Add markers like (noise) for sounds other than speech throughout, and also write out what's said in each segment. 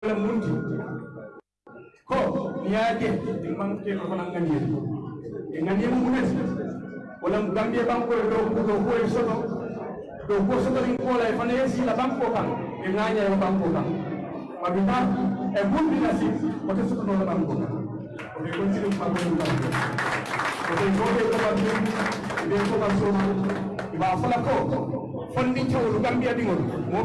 munti ko niyaje imam ke ko nan ngani e ngani mu mes wala gambia banko do do ko e soto do ko soto rin ko la e fana yesi la banko kan e nganya e banko kan mabita e bundi na si te soto no la banko kan o be ko tiru pa ko kan o be ko be ko be ko fala ko fondi gambia mo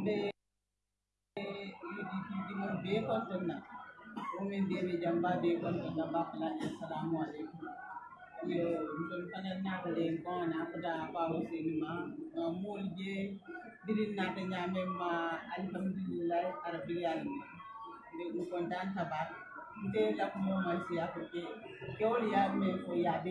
mbe yiditidimol be kontenna ɗumin deɓe jamba be kontenna bakalaɗe assalamu aleykum yo ɗum fanan nakale gona fota bawo senima mool je dirin nata ñamemma alhamdulillah arabil alamin nde ɗum kontan tabak nde lakumomasiya ko ke kewol yaɓe ko yaɓe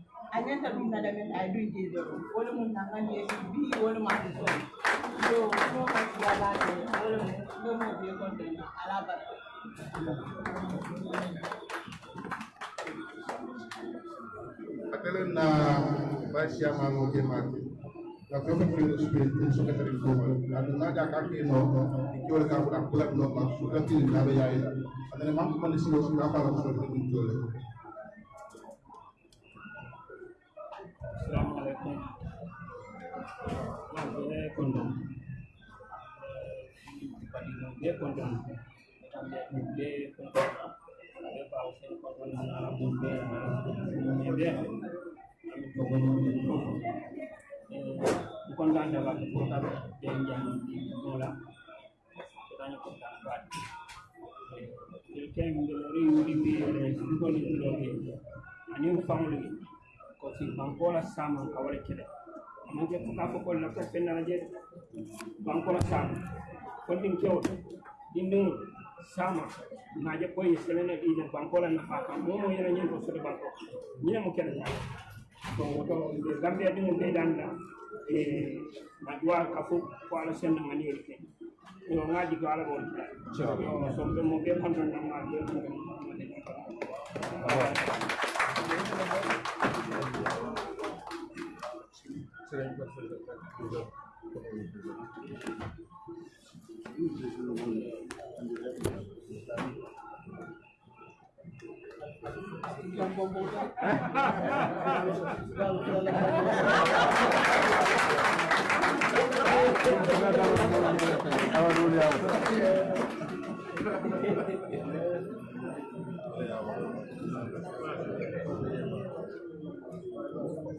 anyanta ɗum nadamel ay duy jeede ɗo wole mum nangani yeesi bi wole maɓe so. Yo ɗo kadi yaɓaade wole mum ɗo mo biye kontena ala barka atelen na basiyama moke maake gafefe kino sube sukatarin komal adu naga kakino ikiwole kakula kulatnoma sukatininaɓe yayila anene mamkumane siwo suka fala sukatin jole kondom. Badino be kondom. Tambe be kondom be bawo sen kondom na mun be ne be am to go no no ko nganda la ko ta be njam no la tanya ko ta ba il tem de ri si bangola sama kawale kede man je ko ko ko la ko penna je bankola sama ko din kew din din sama na je ko yesene di je bankola na fa mo mo yena nyen ko so banko ni mo kede ya to to de gambia din mo be danda e na dua ka fu ko ala sen na ngani ke yo ngaji ko ala bon so mo be kon na ma be mo Hallelujah.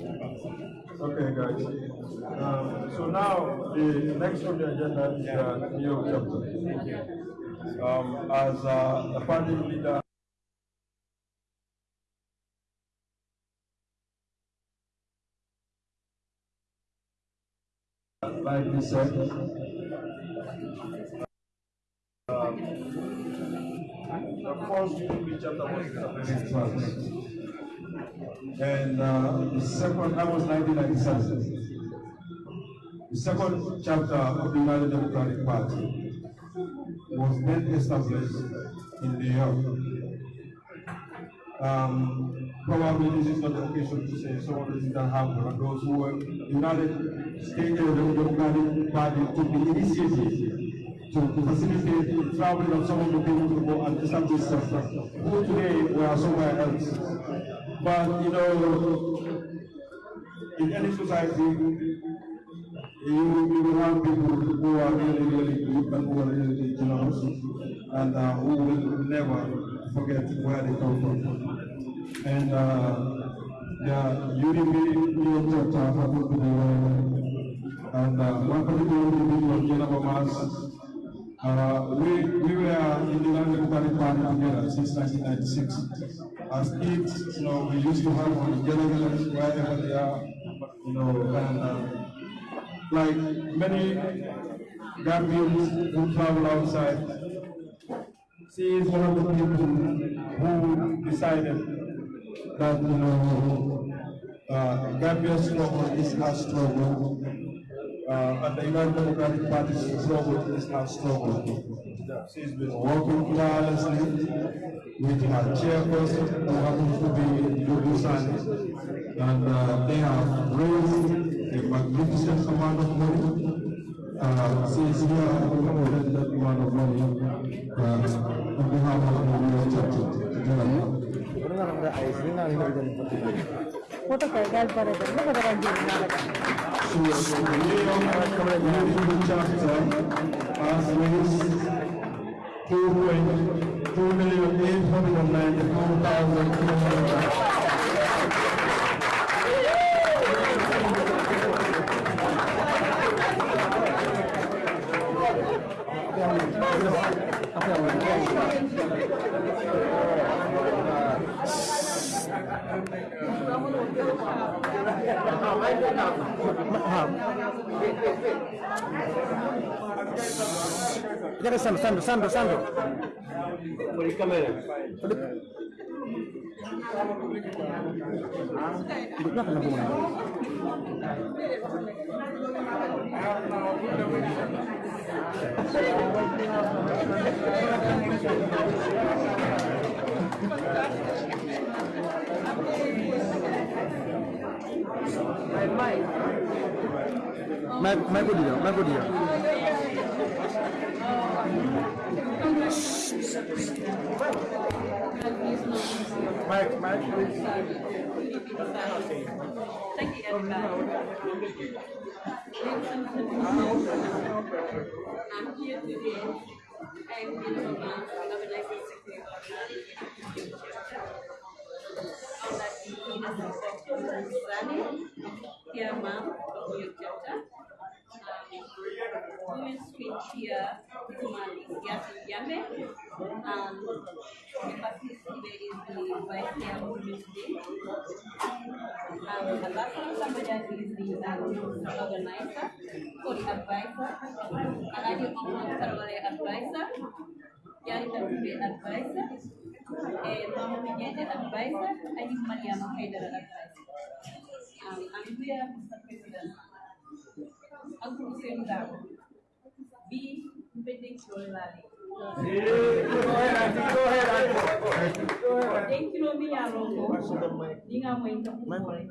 Okay, guys. Um, so now the next on the agenda is uh, New chapter. Um, as uh, the party leader. Like we said, um, the first New chapter was first. And uh, the second, that was 1997. The second chapter of the United Democratic Party was then established in New York. Um, probably this is not the occasion to say some of the things that happened, and those who were United States Democratic Party took the initiative to facilitate the traveling of some of the people to go and establish themselves, who today were somewhere else. But you know, in any society, you, you will have people who are really, really good and who are really generous and uh, who will never forget where they come from. And uh, the UDP New York chapter happened and uh, one particular individual, Jennifer Mars, uh, we, we were in the United Democratic Party together since 1996. As kids, you know, we used to have on delegates wherever they are, you know, and uh, like many Gambians who travel outside, she is one of the people who decided that, you know, uh, Gambia's struggle is our struggle uh, and the United Democratic Party is struggled, is now struggled. She's been working tirelessly. With her chairperson, who happens to be Dudu Sani, and uh, they have raised a magnificent amount of money. Uh, she's here with that amount of money. Uh, on behalf of the New Chapter. What a guy, that's better than York Unity chapter raised two point two million eight hundred and Jangan Sandro, Sandro, Sandro, Sandro. Por el cámara. Hidupnya kena bunga. Mai, mai ko dia, mai ko dia. Mike, Mike, Thank you, everybody. I'm here today and in Roma, organizing secretary of Here, ma'am, your daughter. Um, women switch here normally. Yes, in Yame. Um, the participate is the vice chair of women's day. Um, the last one, somebody is the um, organizer, or the advisor. And I do advisor. جانب الادفايزر مama Pineda advisor and his Mariam Haidar advisor. Um, and we are Mr. President. Uncle Hussein Gabo. B. Mpende Kirolali. Thank you, Romi Yarongo. Ninga Mwenta Kumore.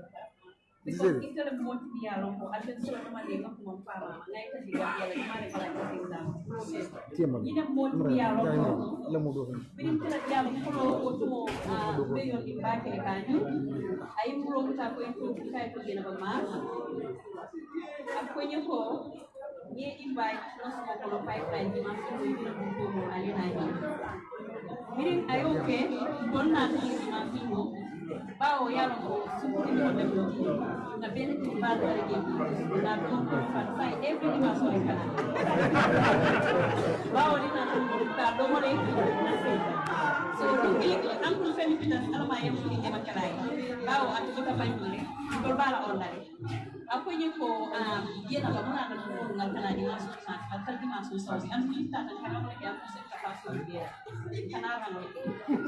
Because it's going to go to dialogue. At the same time, they come from Parma. Like the dialogue, they come from the process. In a more dialogue, no more. We didn't tell dialogue for to be on the back of the canyon. I broke it up with the type of the mass. A coin of ye invite nosso colo pipeline de massa do Ibira Bumbum ali na Rio. Miren, aí o que? Dona Rio, bawo yarongo sukuri wonde foti na beneti mbadore geɓi na ɗon fat fay événement kala bawo ɗina ɗum ta ɗomore na seyta so ɗum giliki an ɗum femi pitas alama yem fuɗi ndema kalayi bawo atujuka bañure ɗol bala ondare aku ko yana dia muna da kuma na kana ni masu a tarbi masu sauki an kuma ta ta kana wani ya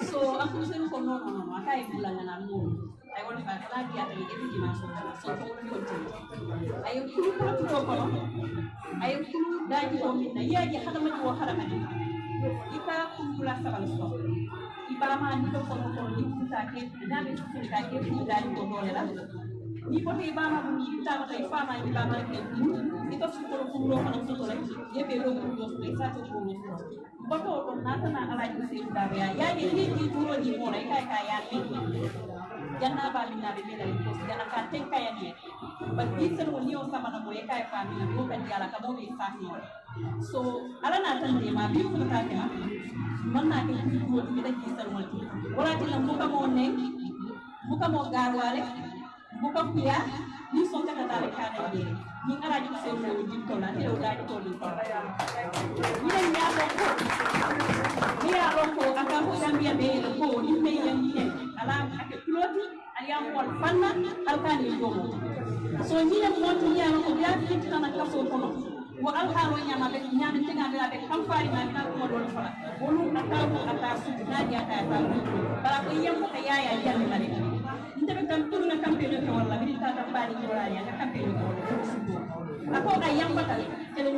so aku kuma ko no no no aka yi kula na mu ai wani ba ta biya ta so ko wani ko ta ai kulu ko ko kita ai kulu da ji ko min na yaji kita ma ji wa kita ma ji ipa kita sabal so ipa ipote ibana itabata ifana ibana ito sukoro kumro kana mtoto la kitu yebe lo kumro pesa to kumro mboto ko nata na ala ni se ndabe ya yaye hii kitu ni mora ika ika ya ni jana bali na bebe na ko jana ka tenka ya ni but itse no ni osama na mo ika ika ni ko ka diala ka mo be sahi so ala na tan de ma bi ko ta ka man na ke ni ko ni da ki sarwal wala ti lam ko ka mo ne ko ka mo garwale bukopia ni sonte katale kana ye ni ngara ju se mo ni jikko na te uda ko ni ko ni ya ko ko ni ya ko ko aka ko zambia be ni ko ni me ya ni ne ala ake piloti ali ya mo fanna al ni jomo so ni ya mo to ya ko ya ti kana ka so ko wa al haro nyama be nyama tinga be be kam fari na na ko do fala wolu aka ko aka su na ya ta ta bara ko yem ko ya ya ya ni mare ntaɓe kam ɓurna campagne oke walla mbiɗi ta kam mbaɗi kiwrani aka campagne ko sibbo ako ay yambatal kene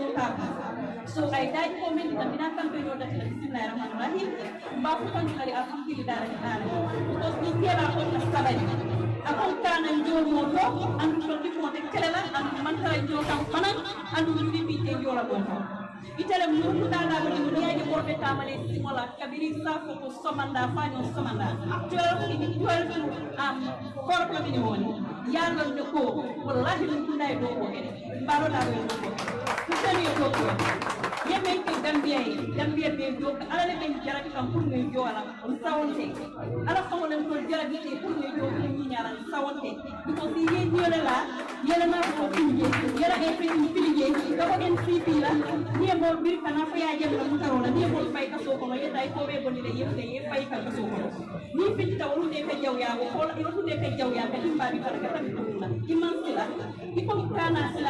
so ay daji ko men ɗitam mbiɗa campagne o datila bisimillahi rahmanu rahim mba futandu kadi alhamdulillah rake ɗana because ɗi seeɗa kon kam saɓani akon kanan jomo to andu to ɗifonde kelela andu mantara jo kam fanan andu yimɓe mbiyete jola ɗon to itele mnukunana kwenye duniani kote tamale simola kabiri safo ko somanda fanyo somanda actuel ini twelve am korko mini woni yalla ndeko wallahi mnukunai do ko mbaroɗaɓe so tawi ko ko yemen ke gambiya he gambiya ɓe jo ala ne di jaraɓi kam pour noye joola on sawonte ala fawolen to jaraɓi ɗe pour noye jo ɗum ñiñaran sawonte because si ye ñole la yelena ko pinje yela e pe ɗum pilije koko en sipi la niye mol ɓiri kana faya jemla mutarola niye mol fay ka sokono yedda e koɓe gonire yefte ye fay ka sokono ni fitita wolude ka jawyago hola irotude ka jawyago timbaɓi kala ka tabi ɗumla imman sila iko kana sila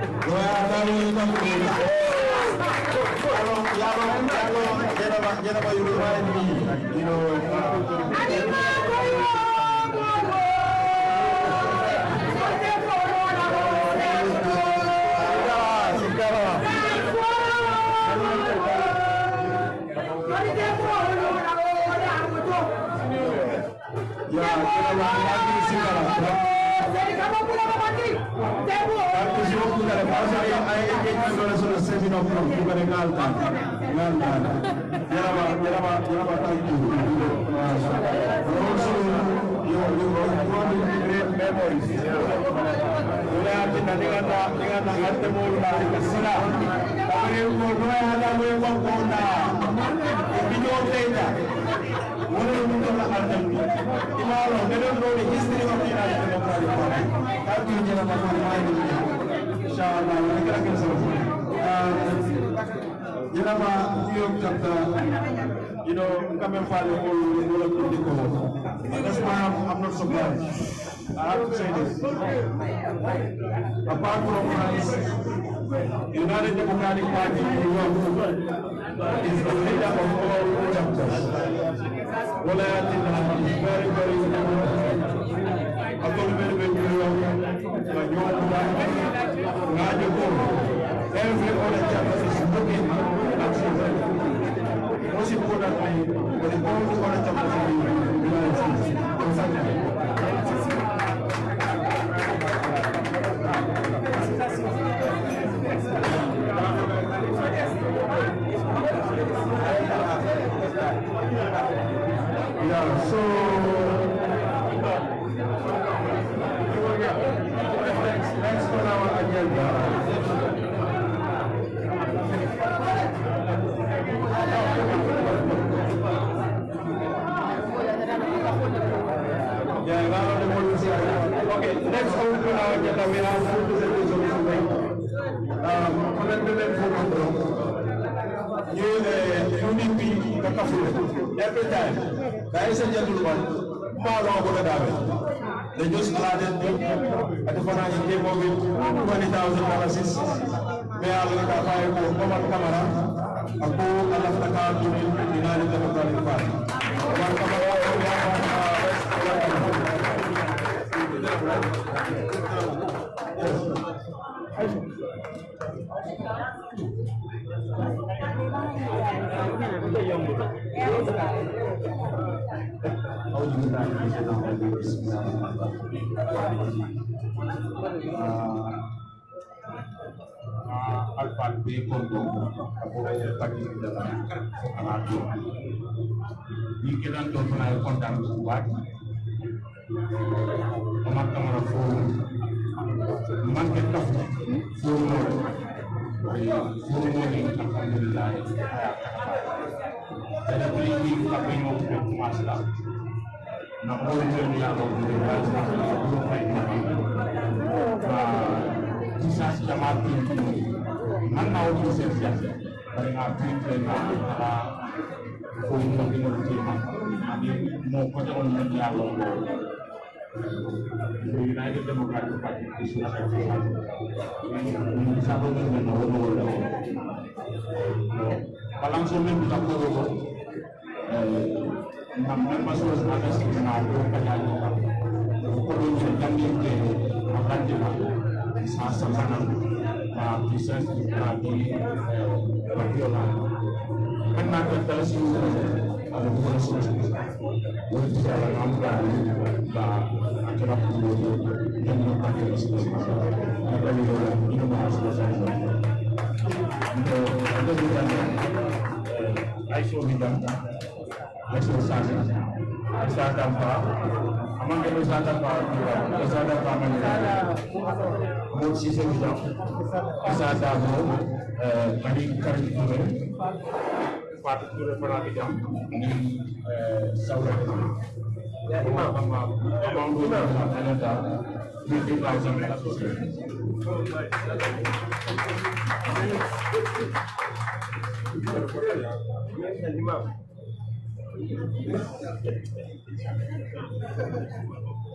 Jangan lupa, jangan lupa, jangan lupa, kugare pasare aye kekkagole sono semino pro kugare ngalta ngalta yaraba yaraba yaraba tanki also yo yo want to create memories. ule atina ningata ningata arte mola kasira tamere ugo noya hada mwe kwa kona ibinyotenda la be mol na de ba sila la way forward misale ko state house yimɓe ɗe That's very, very sad. Yenama New York chapter, you know, of. That's why I'm, I'm not surprised. I have to say this. Apart from United Democratic Party New York is the leader of all chapters. Walayat has been very, very important. Autonomous Benjamin, Banyola, Rajapo, every other chapter is looking at children. Most importantly, for the all other chapters in the United States, मेरा सब कुछ है जो unity the kafir every time there is a gentleman follow up the damage they just planted at the final in game of it 20,000 policies may Allah ka fayo ko Omar Kamara ako Allah na ka tumin dinari na magkaling pa Omar Kamara Omar Kamara Omar أعوذ بالله Aku الشيطان Monday lang. Full Lord. Full morning ng kanilay. Dalawang na pinupin kumasa. Na-order niya ako ng sa kapulupay na na Jesus Jamatin man na-officer siya. Kaya nga, pinupin na para kung mag-inulti man. Mo ko sa ulit niya the United Democratic Party Aisyah bidang, Aisyah sahaja, Aisyah tanpa, aman kalau Aisyah tanpa, Aisyah tanpa aman. Mungkin sisa bidang, Aisyah tanpa, kali kali tu. Fatou Touré Farabi Dia Saoudara Ya Imam Imam Imam Imam Imam Imam Imam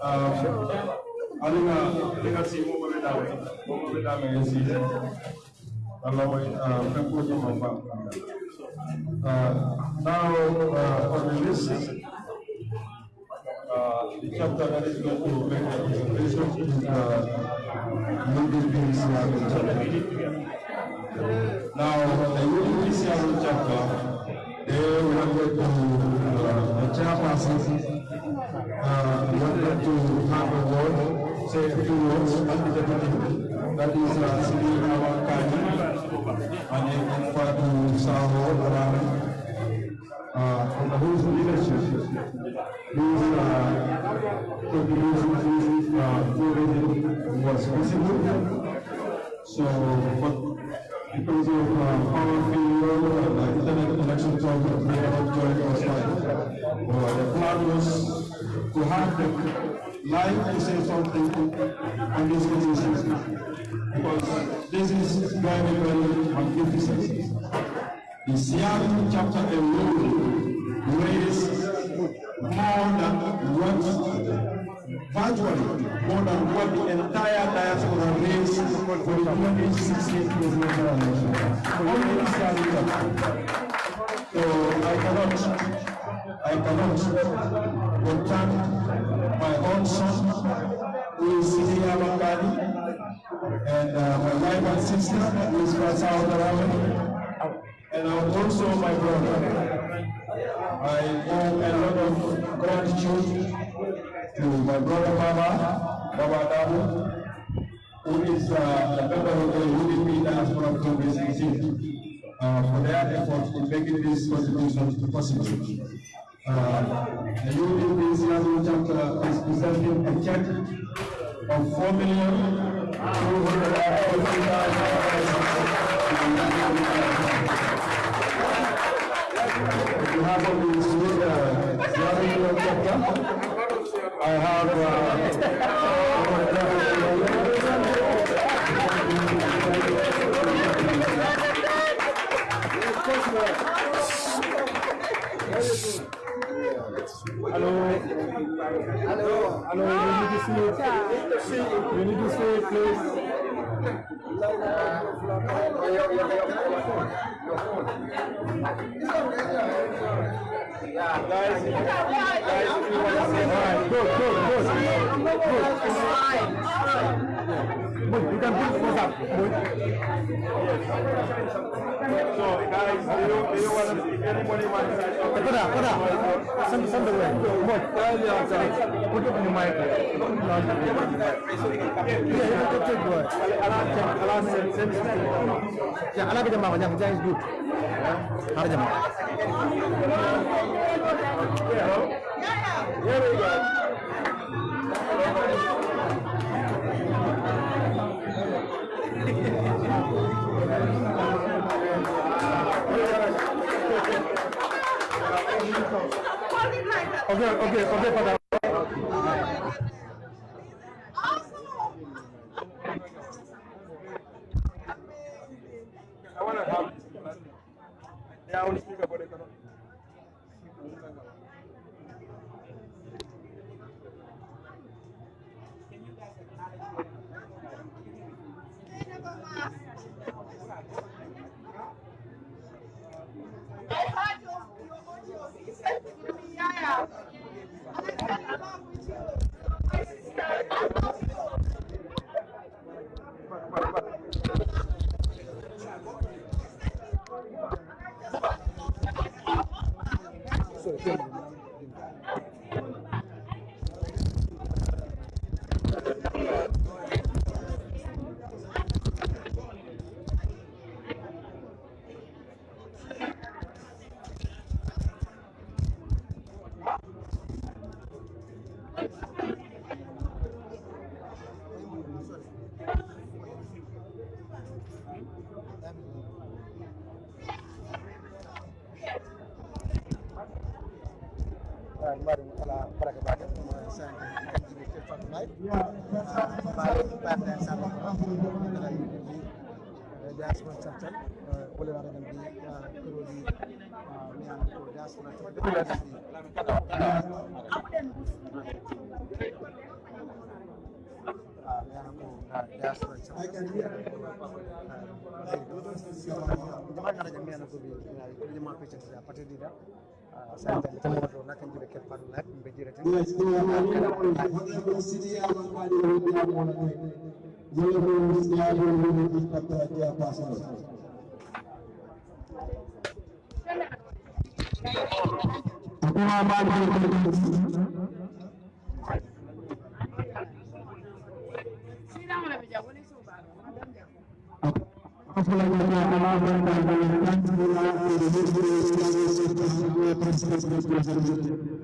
啊，是，那个那个节目我们单位，我们单位是。Allah mo kan ko mo ba now uh, on the list uh, the chapter that is going to make a presentation is uh, UDP Seattle chapter. Now, the UDP Seattle chapter, they going to, uh, the chairperson uh, wanted to have a word, say a few words on the deputy. That is uh, Sidi Awakani, and Saho Arami, uh, on the whole leadership. These uh, contributions uh, was visible. So, but because of uh, power failure and uh, internet connection problems, they are not joining us live. The plan was to have them like to say something on this petition because this is very, very magnificent. The Seattle chapter alone raised more than what virtually more than what the entire diaspora raised for the 2016 presidential election. Only Seattle. So I cannot, I cannot thank my own son, who is Sidi Abakari, and uh, my wife and sister, who is Fasao Darawi, and also my brother. I owe a lot of gratitude to my brother Baba, Baba Dabu, who is uh, a member of the UDP Diaspora Congress in uh, for their efforts in making this contribution possible. Uh, the UDP Seattle chapter is presenting a check of four million fifty thousand. On behalf of the I have Hello. Hello. Hello. You need to see. You need to see, please. Yeah, guys. Guys, say hi. Good, good, good. Good. bukan you can put WhatsApp. Yes. So guys, do you, do you want to, if anybody wants to... Put up, put up. Send, send Put mic. Yeah, you can. Allah, Allah, send, send. Yeah, Allah jangan, jangan is good. Hari jam. Yeah. Here we go. Ok, ok, ok, padrão. Nattal Boulevard Gambi Kurodi mi an ko diaspora to I can hear. Jangan ada jaminan aku mana pecah sudah pasti tidak. Saya tadi temu orang nak jadi kepala, menjadi raja. Yes, kita ada di sini. Kita ada di seluruh siaru ikat bahagia pasal. Assalamualaikum warahmatullahi wabarakatuh.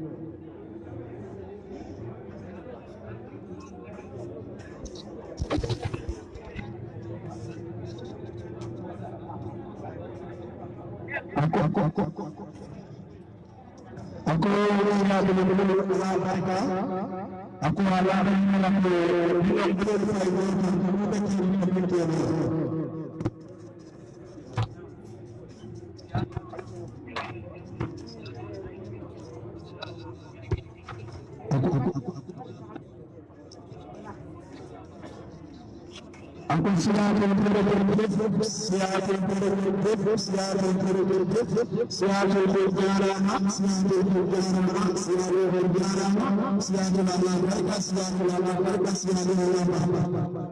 आपको Akın sıhhatin kırıklıdır, sıhhatin kırıklıdır, sıhhatin kırıklıdır, sıhhatin kırıklarına, sıhhatin kırıklarına, sıhhatin kırıklarına, sıhhatin Allah'a berkat, sıhhatin Allah'a berkat, sıhhatin Allah'a berkat.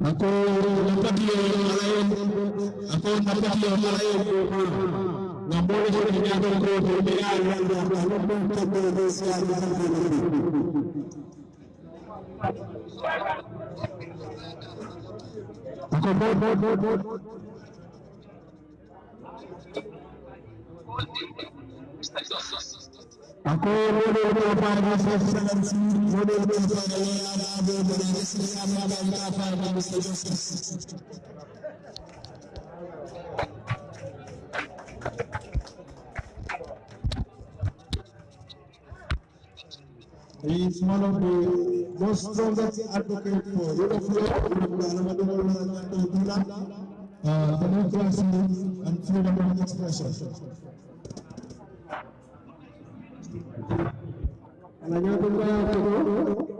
Aku dapat dia orang lain, aku dapat dia orang lain. la pone terminando con Pilar Vallarta, no punta de deseada de Akoye wole wole parma sefansi, wole wole parma wole wole parma sefansi, wole wole parma sefansi. He is one of the most strongest advocate for rule of law, uh, democracy and freedom of expression. Ako ni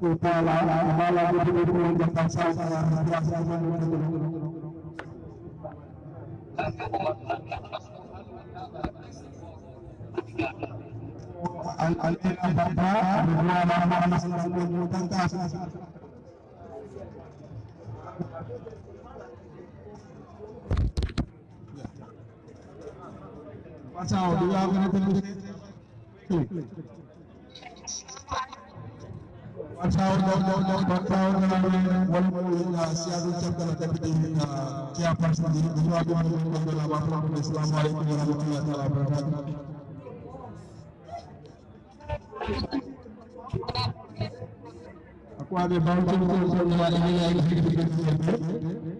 kepala kepala. Pasal dua kena tembus. Aku ada bangsa untuk semua ini yang hidup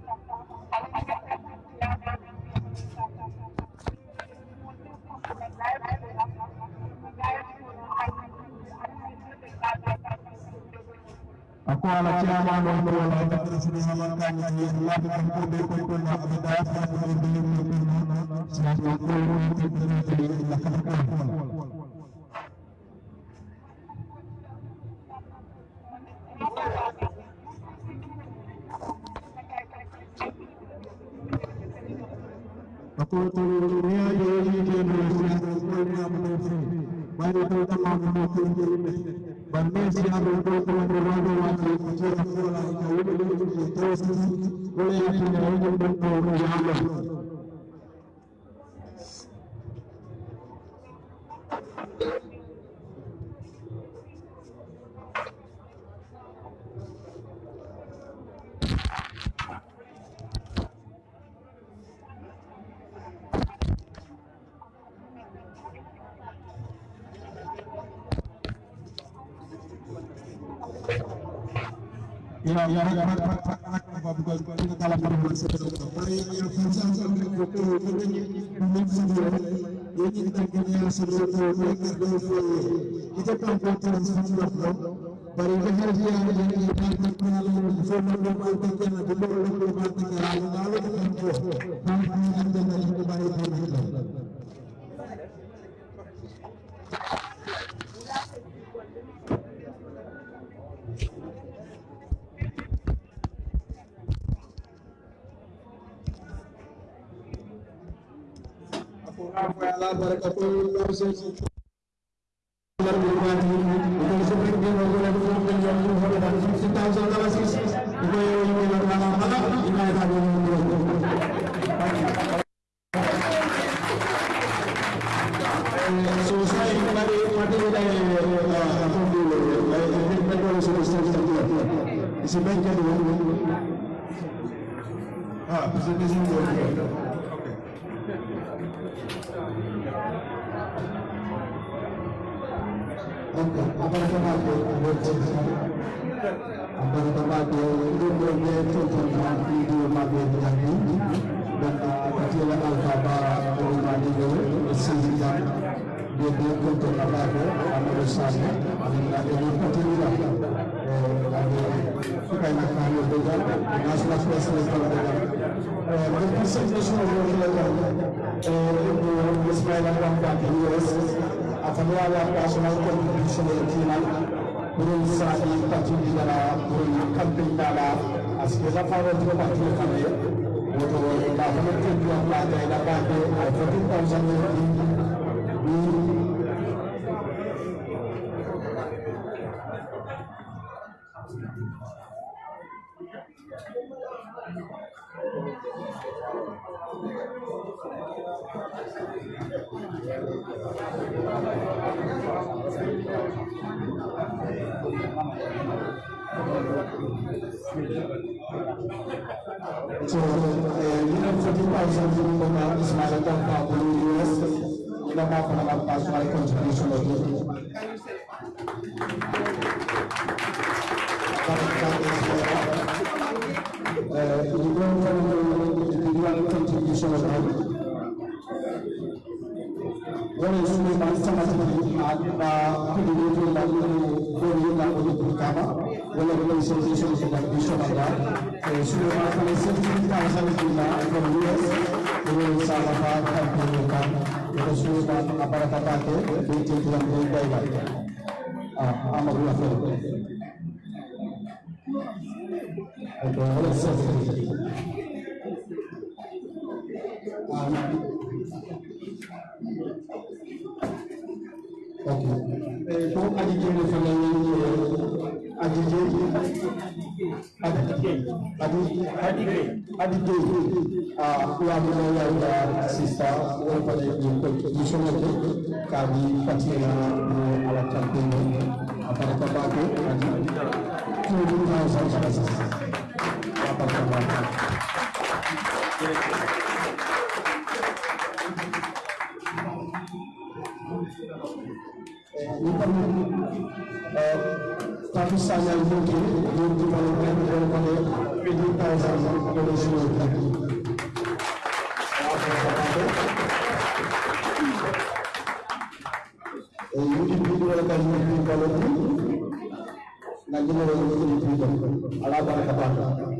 aku ala chama no no ala tara sunu halanta ni ya allah bi ko be ko ko na abada ya ko be ni ni ni ni sa ko ko ಬನ್ನೇಸಿ ಯಾರು ya ya dapat dapat bukan kita dalam berbahasa kita dari yang fungsi untuk untuk ini video ini kita punya sesuatu mereka dua kita kan bukan sesuatu dari hal yang jadi kita kenal semua orang kita kenal semua orang kita kenal lalu kita kenal kita kenal kita kenal kita kenal lá para 1920. وليس بيده آمين ko adijeɓe falalni adijeɓe adijey a wamuno yawda sista wonfade ɗum contribution ake kadi fatira no alatal ɗum a baraka bako kadi cuuɗum ha sansaa warahmatullahi tapi Bukan saya mungkin diperlukan oleh pemerintah Indonesia. Ini kalau oleh nanti Indonesia. Najib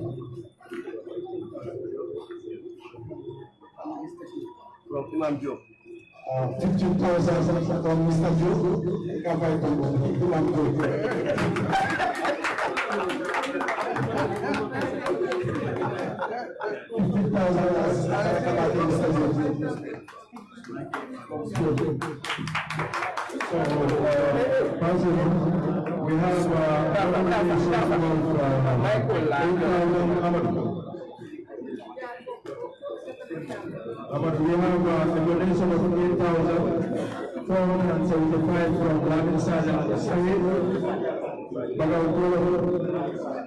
Imam Diop. fifty thousand from Mr. Diop, covered by Imam Diop. fifty thousand covered So, uh, we have uh, nominations of uh, Michael Ahmed. Robert Lehman was donation of 8,475 from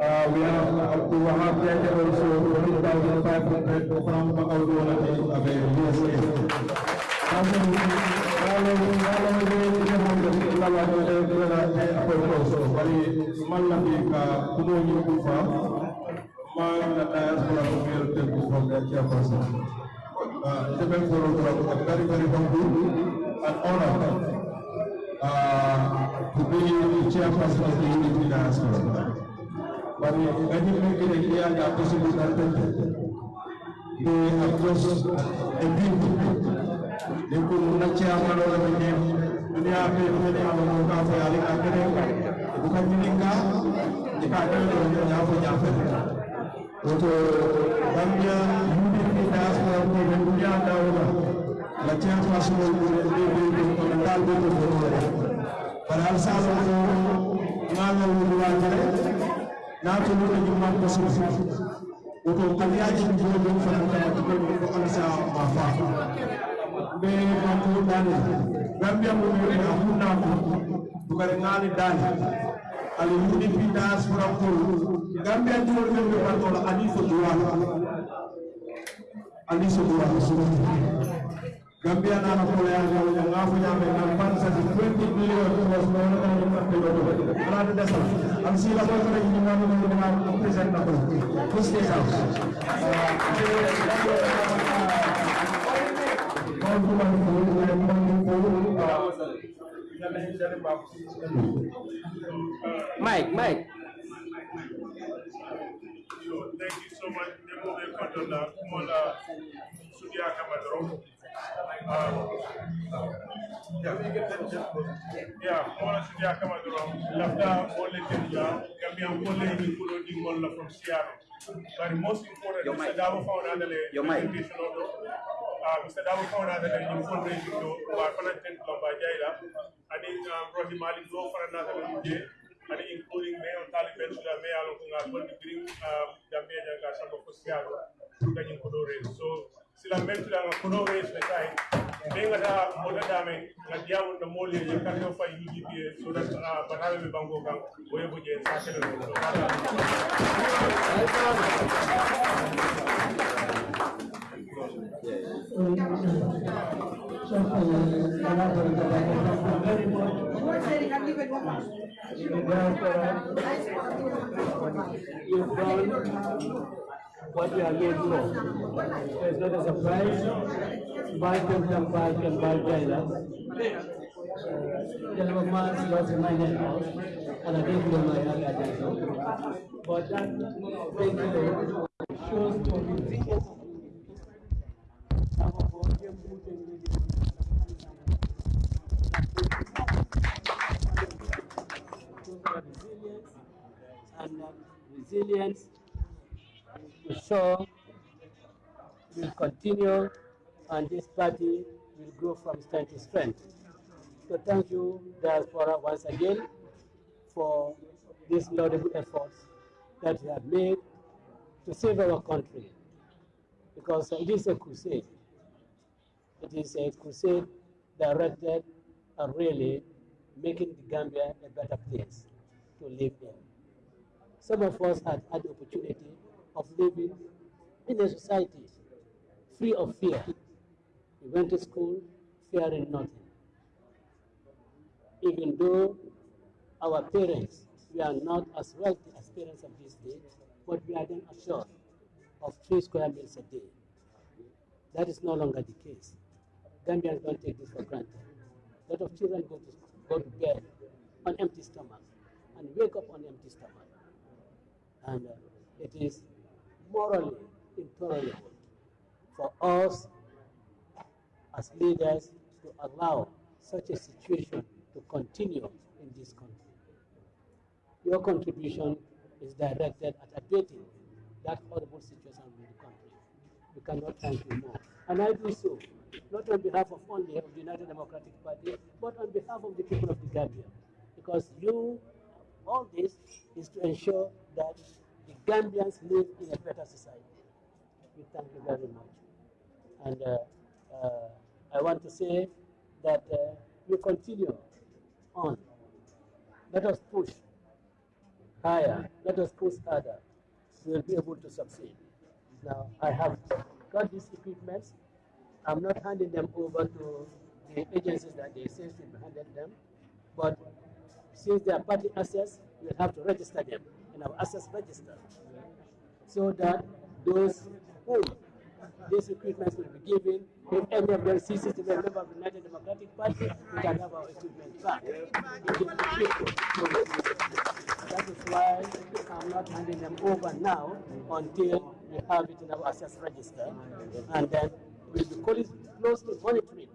uh, we have also 8,500 from maayonna diaspora ko meero debbo वो जो रम्य विकास होगा। बच्चे डाल देते पर हर साल वो मान लो विवाद करे ना तो लोग जुम्मा को वो तो कलिया जी जो लोग फ़र्क है तो उनको अलसा माफा बे मामूल डाले रम्य मुमेरे हमूना को बुकर नाले डाले alihudi fita sura kulu gambia diwol men be patola hadisu duwa hadisu duwa gambia na na kola ya jawu ya ngafu ya me na pansa 20 million was no na ni na do ala de desa am si la ko ko ni na mo ni na ko present na ko ko ste sa ko ko ko ko Mike, Mike. Thank you so much. Demo de Kotola, Mola, Sudia Kamadro. Uh, yeah, Mola Sudia Kamadro. Lafta Kenya, Gambia Mole ni Kulo di Mola from Seattle. But most important, Mr. Davo found out that Your mic. Mr. Dabukona that I'm informing you to our connected Lombajaira, and in Rohi Malik for another MJ, and including Mayor Taliban to the Mayor of Ungar, to bring Gambia and Gasham of the So, Silamen to the the time. Dengata Modadame, Nadia, the you can go for so that Bango Gang. Thank you. You've done what you are made for. So it's not a surprise. Balkan can Balkan Balkan. Gentleman Mars was in my head house, and I didn't know my agenda. But that basically shows the resilience resilience and that resilience to show will continue and this party will grow from strength to strength. So thank you, Diaspora, once again for these laudable efforts that you have made to save our country. Because it is a crusade. It is a crusade directed at really making the Gambia a better place to live in. Some of us had had the opportunity of living in a society free of fear. We went to school fearing nothing. Even though our parents we are not as wealthy as parents of this day, but we are then assured of three square meals a day. That is no longer the case. Gambians don't take this for granted. A lot of children go to, go to bed on empty stomach and wake up on empty stomach. And uh, it is morally intolerable for us as leaders to allow such a situation to continue in this country. Your contribution is directed at abating that horrible situation in the country. We cannot thank you more. And I do so, not on behalf of only of the United Democratic Party, but on behalf of the people of the Gambia. Because you, all this is to ensure that the Gambians live in a better society. We thank you very much. And uh, uh, I want to say that uh, we continue on. Let us push higher. Let us push harder. We will be able to succeed. Now, I have got these equipments. I'm not handing them over to the agencies that they say should be handed them. But since they are party assets, we have to register them in our assets register so that those whom these equipments will be given, if any of them ceases to be a member of the United Democratic Party, we can have our equipment back. That is why I'm not handing them over now until we have it in our assets register. And then we'll be close- closely monitoring.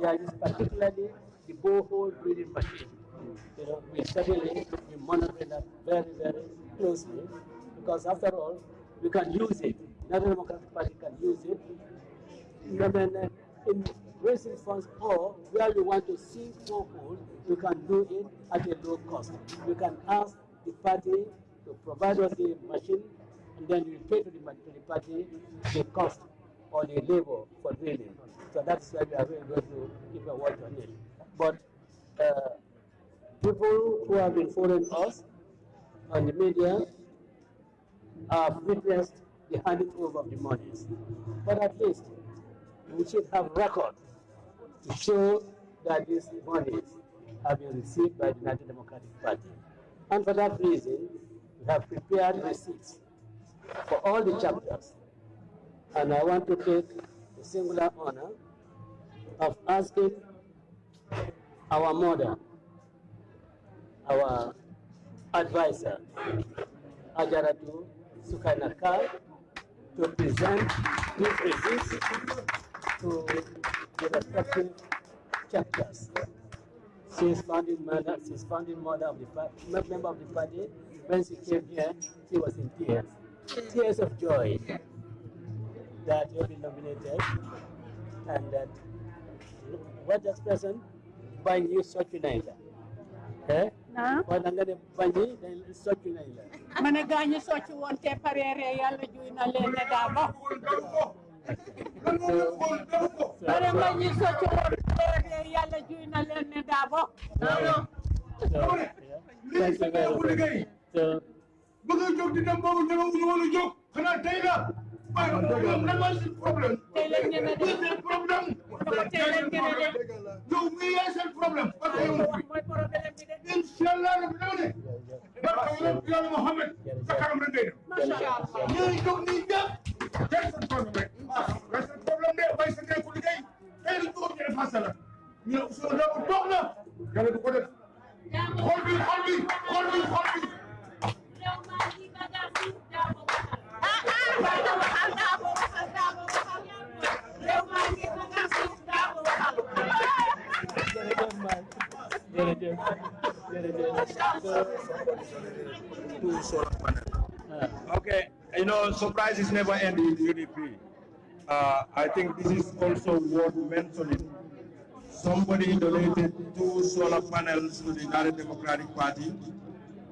There is particularly the borehole breeding machine. You know, we study it, we monitor that very, very closely because after all, we can use it. United Democratic Party can use it. And then, uh, in raising funds or where we want to sink borehole, we can do it at a low cost. We can ask the party to provide us the machine and then we pay to the, to the party the cost or the labor for drilling. So that's why we are going to keep a watch on it. But uh, people who have been following us on the media have witnessed the handing over of the monies. But at least we should have record to show that these monies have been received by the United Democratic Party. And for that reason, we have prepared receipts for all the chapters. And I want to take the singular honor of asking our mother, our advisor, Ajaratu Sukainakar, to present these receipts to the respective chapters. Is founding mother, is founding mother of the party, member of the party. When she came here, she was in tears, tears of joy that you have been nominated and that what bañ yi soccu nañ la eh Nga nañ la ma ne gaa ñi socc woon te pareere yàlla juy na leen ne daa ba ma ne gaa ñi socc woon pareere yàlla juy na leen ne daa ba very much. So, bëgg a jóg di dem boobu ñeme wuñu woon a jóg xanaa tey la waaye ñoom lan mooy seen problème tey leen ñeme de seen problème tey leen ñeme de yow mii yaay seen problème parce que yow mooy problème bi de inshallah rabbi dama ne barka yonent yàlla Muhammad sa kanam rek ngay dem Masha Allah. ñooy jóg nii ñëpp tey seen problème rek waaye seen problème de bay sa nekku liggéey tey la jóg ñu effacé la ñu ne Ousmane Dabo toog na yàlla du ko def xool bi xool bi xool bi xool bi (laughs) Okay, you know, surprises never end with UDP. Uh, I think this is also worth mentioning. Somebody donated two solar panels to the United Democratic Party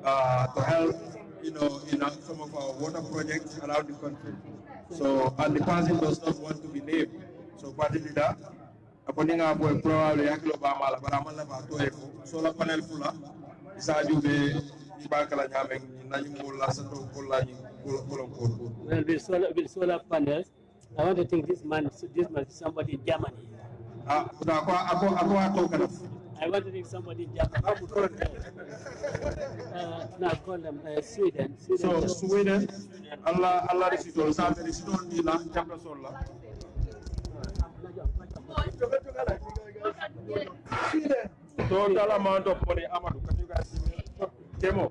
uh, to help, you know, in uh, some of our water projects around the country. So, and the person does not want to be named. So, party leader, upon nga boy probably yaklo ba mala bara man la ba to e ko solar panel fula isa jube ibakala nyame nañu mo la sa to ko la ñu ko ko ko Well, with solar, with solar panels, I want to think this man, this man, somebody in Germany. ah ko ako ako ato kana I want to think somebody in Germany. uh, no, I call them uh, Sweden. so sweden. Alla alla risitol sa be risitol ni la jamra sol la total amount of money amadou can you guys. See me demo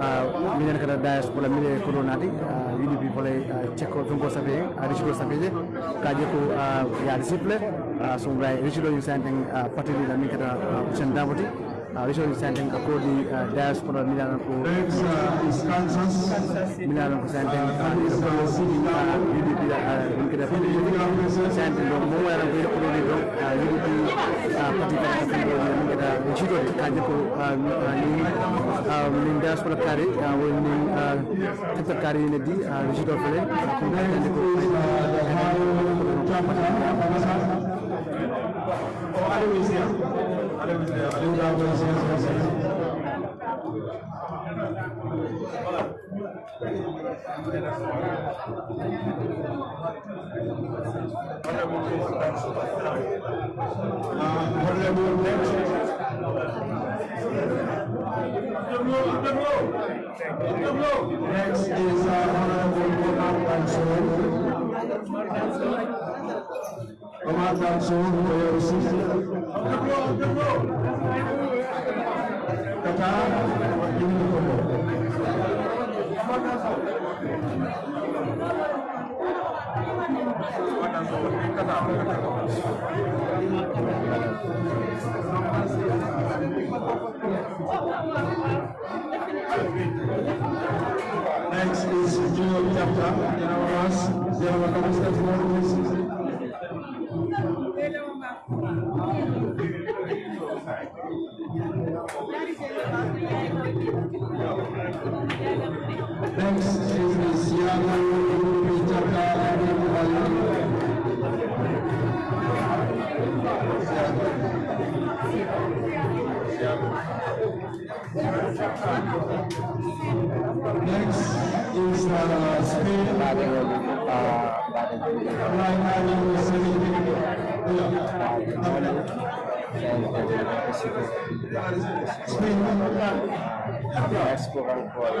मिजनखेर डायसकोलाई मिलेको हुनाले युनि पिपललाई check जोंकोसाफे रिसिकोसाफेजे काजेको या रिसिप्ले सोमराय रिसिलो इन्सान्टिङ पटेली मिखेर सेन्डाबटी रिसिलो इन्सान्टिङ कोर्दी डायसकोलाई मिलानको मिलानको स्यान्टिङ युडिपी मिखेर स्यान्टिङ मोबाइल युडिपी पटेली ada ካንጀኮ ኒን ዲያስፖራ ካሪ ወይ ኒን ተጠቃሪ ነዲ ጅዶ ፈለ ini di allez, allez, allez, allez, allez, Next is uh, Honorable Omar Mansour. Omar Mansour, for your receipt. kata ini Next is Junior Chapter, Yarawas, Yarawas State Board. Next is Yamu Chapter, Next is uh, Spain. Right now, esplora ancora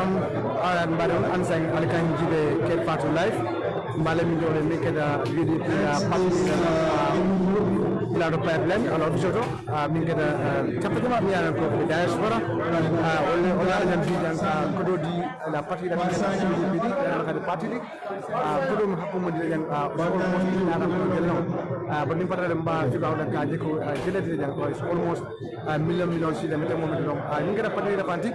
am aran barum an sang alkan jibe ke fatu life mbale mi le nek da vidi pila pati la do pipeline ala do joto mi keda chapati ma mi ko ko diaspora ole ola nan fi dan ko do di la parti da kesa ni bi di ala ka partie di ko do ma ko mo di dan ba ko mo di na ko gelno ba ni patale mba fi ba ka je ko jele di dan ko almost million million si dem te mo mi do a keda pati da pantik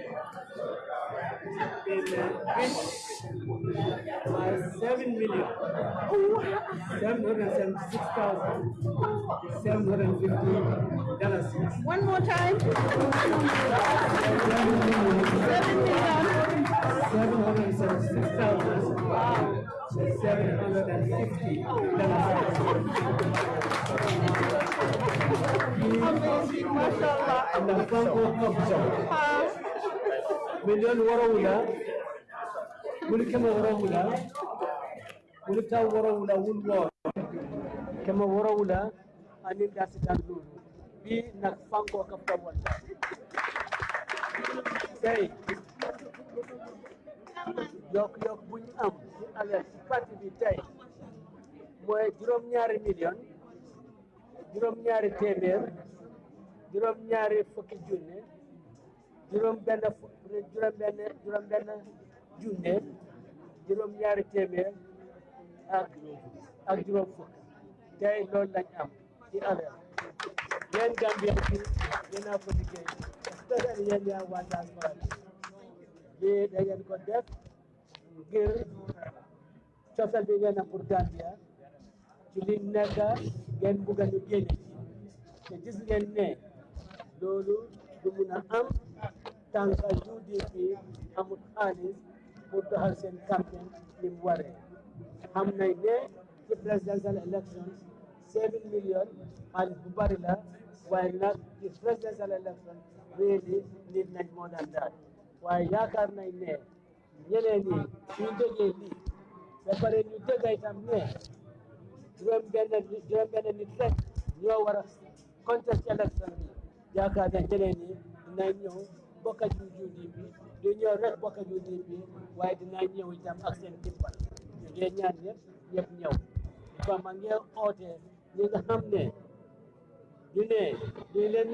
and seventy-six thousand, seven hundred and fifty dollars. One more time. Seven million, seven hundred and seventy-six thousand, seven hundred and fifty dollars. And the مليون ورا ولا قول كما ورا ولا قول تا ورا ولا ولوا كما ورا ولا أني داس تنزول بي نكفانكو كفتا ولا سي yokk yokk bu ñu am ci alal ci parti bi tey mooy juróom-ñaari million juróom-ñaari téeméer juróom-ñaari fukki benn juróom benn juróom benn juróom ñaari téeméer ak juróom fukk. Tey loolu lañ am ci alal. Yéen Gambien bi yéen a ko liggéey. Especially yaa waa diaspora bi lii ko def ngir cofeel bi ngeen am pour ci li nekk ngeen bugg a ñu génne ci. Te gis am tànka UDP amul xaalis pour doxal seen campagne ni mu waree. Xam nañ ne ci presidential election seven million xaalis bu bari la waaye nag ci presidential election really nit nañ moo daan daal. Waaye yaakaar nañ ne ñeneen ñi suñ déggee lii ba ñu dégg itam ne juróom benn juróom benn nit rek ñoo war a contest election bi. Yaakaar nañ ñeneen bokk ci UDP du ñëw rek bokk ci UDP waaye dinaa ñëw itam ak seen dimbal ñu ngi ñaan ñëpp ñëpp ñëw. Ba ma ngi oote ñi nga xam ne ñu ne duñ leen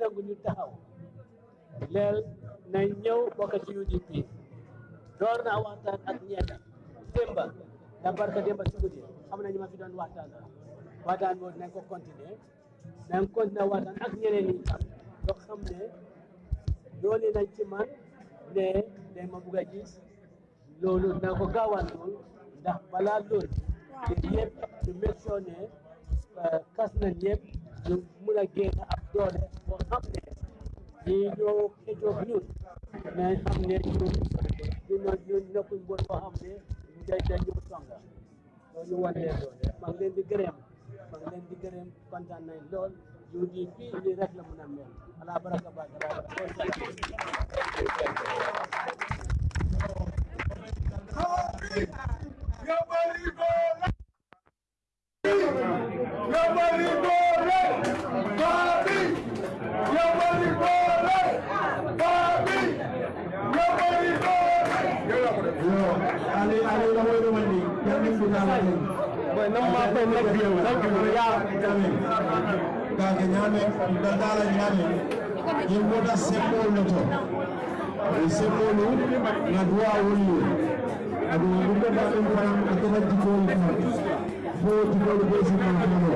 nangu ñu taxaw. Leel nañ ñëw bokk ci UDP door naa waxtaan ak ñeenta démba da barka démba si guddi xam nañu ma fi doon waxtaan. Waxtaan boobu nañ ko continuer. Nañ continuer waxtaan ak ñeneen ñi tam doo xam ne loolu nañ ci man ne dañ ma bugg a gis loolu na ko gaawantul ndax balaa loolu te yëpp ñu make kas nañ yëpp ñu mun a génn ak doole boo xam ne ñii ñoo xëccoog ñun nañ xam ne ñun ñu ñu nekkuñ bon boo xam ne dañ dañ ñëw songa loolu wan doole maa ngi leen di gërëm maa ngi leen di gërëm kontaan nañ lool jooɗi fi ɗi rekla munen ya kage nyame dadala nyame. Yimboda sepolo to. Sepolo na dua wulu adu ngumbe ba dum param atena jikoli ka fo jikoli be sima hano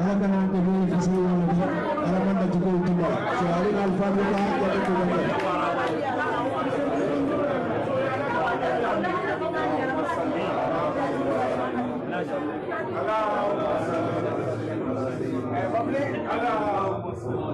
ala kana ko ni fisi wala ni ala man da jikoli tuba so ali al fabrika ya ko ko Allah اللهم صل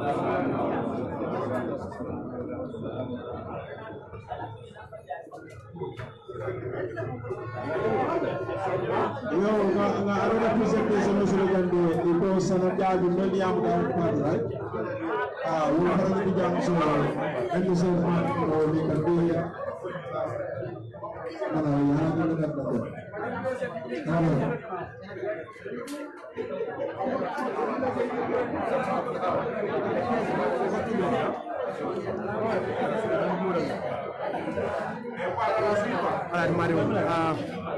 Alright, Mario. Uh,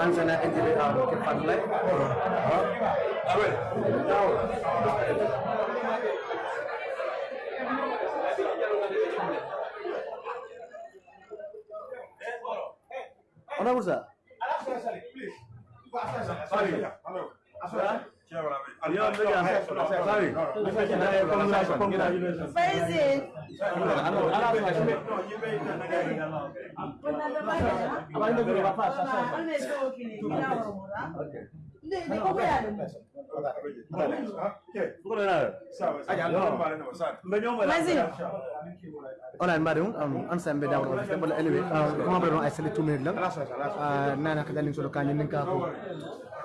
Anzana Indira Kipandle. Honorable sir. Sorry. Sorry. online marium am sambe daw wala anyway comment on ay sele 2 minutes lang nana kadalin solo kanyen ninka ko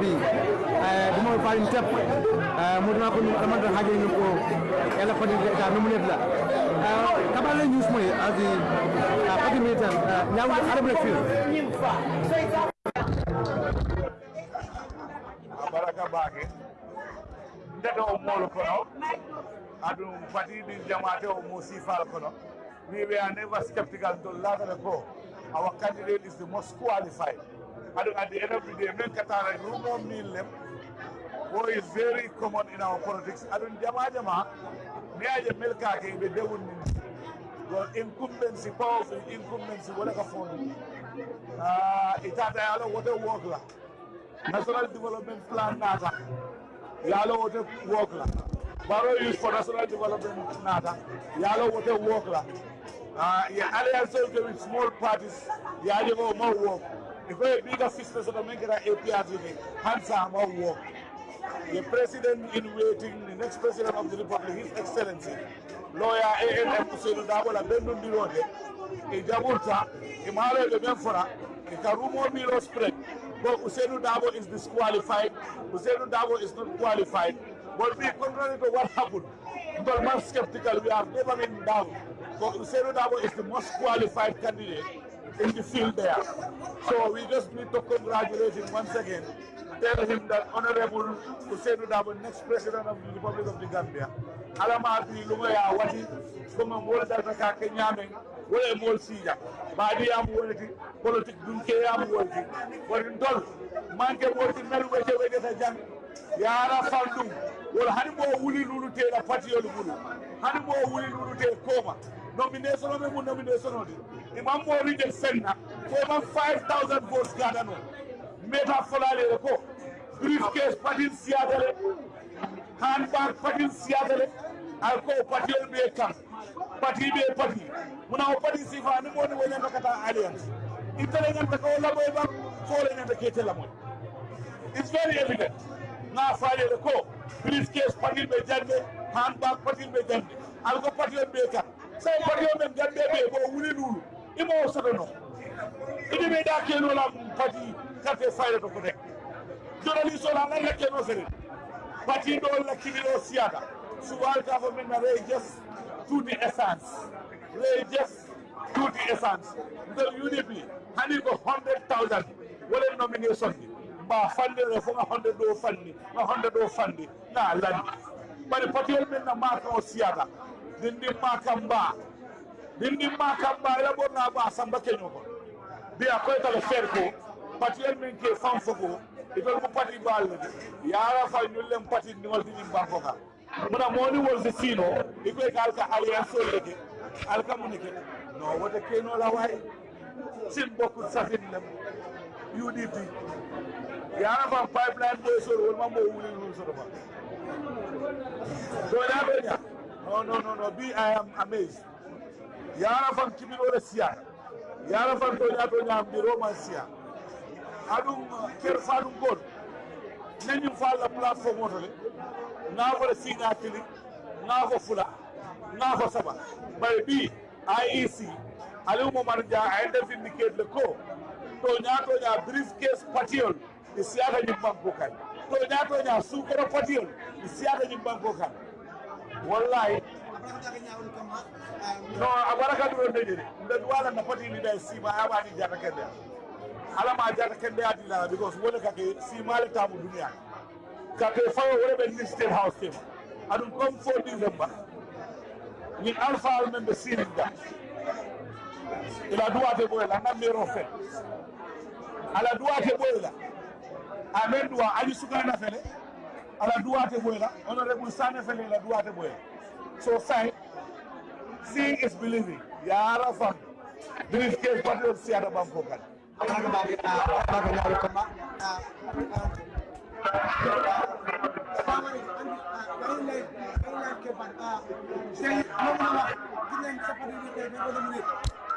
bi ɗum o mbaɗin teppo mudona ko ɗum aɗa mandan hakkille ɗum ko ela fadi ta nomunede la kaɓalle ñusmoy adi pati mi tan ñawde arabre fil baraka baake ndeta o moolo kono aɗum fati ɗi jamate o mo sifal kono we were never skeptical to latara go our candidate is the most qualified aɗum at the end of the day min katara rumo min lem wo is very common in our politics. Aɗum jama jama mi aje melkake ɓe dewun min your incumbency powerful incumbency wona ka fondu itata yalo wote wokla national development plan nata yalo wote wokla baro use for national development nata yalo wote wokla uh, yeah, alliance with small parties yaje go mo if a bigger sister so make it APRs hansa mo work. The president in waiting the next president of the republic his excellency lawyer ANM Ousainou Darboe la bendu ndirode e jabulta e maro be men fora e karumo miro spread. But Ousainou Darboe is disqualified? Ousainou Darboe is not qualified? But we contrary to what happened but man skeptical we have never been down. But Ousainou Darboe is the most qualified candidate in the field there. So we just need to congratulate him once again. Tell him that Honorable Ousainou Darboe, next president of the Republic of the Gambia, alama bi lungo ya wati kuma mol da ta ka nyame wala mol sija. Ba di am wolati politique dun ke am wolati wala dol manke wolati mel wete wete ta jang yara faldum wala hani mo wuli lulu te la pati yolu bulu hani lulu te koma nomination of the nomination of oli imam mori de fenna over 5000 votes gada no meta folale ko briefcase but in Seattle, handbag but in Seattle, I'll alko pati on be kam pati be a party. pati muna o pati sifa ni moni wona kata alliance itele ngam the labo ba fole ngam ke the mo it's very evident Now, na fale ko briefcase patin be jande handbag patin be jande alko pati on be kam so pati o men gambe be bo wuli lulu. Imo sodo no. Idi be da ke no la pati karte fayre to ko tek jorali so la lan ke no sere pati do la kibilo siata suwal ta fo men na re just to the essence. Re just to the essence. The unity hani ko 100000 wala nomination? Ba fande re fo nga honde do fandi nga honde do fandi na lan bari pati o men na ma ko siata dindin makan ba dindin makan ba ya bo na ba san bake nyo ko bi akoy kala fer ko pati en min ke fam fogo ibel ko pati bal ya ra fa ñu lem pati ni wal dindin ba foka muna moni wol de sino ibe gal ka aliya so leke. Al ka munike. No wata ke no la way sin bokku safin lem UDP ya ra fa pipeline do so wol ma mo wuli lu so ba. Do ya be ya No, no, no, no. B, I am amazed. Yara fan kiminore siya. Yara fan tonya tonya amdi Roman siya. Adum ker falum god. Nenyu fal la platform otole. Na ko le sina kili. Na ko fula. Na ko saba. By B, IEC. Alimu marja identificate le ko. Tonya tonya briefcase patio. Isiaka nyimbango kan. Tonya tonya sukero patio. Isiaka nyimbango kan. Wallahi. No a waraka ɗum ɗon deƴere nde wala no patini ɗa e sima a waɗi jata kende alama jata kende adi la because wona kake simale tamu duniya kake fawo wona ɓe house tema aɗum comme fo décembre min alpha al men ɓe sirin ga ila duwate ɓoyla nan mero fen ala duwate ɓoyla amen duwa ali sukana fele ala duwate honorable sane fele la duwate so sight seeing is believing yara fam believe ke patriot siada bam ko.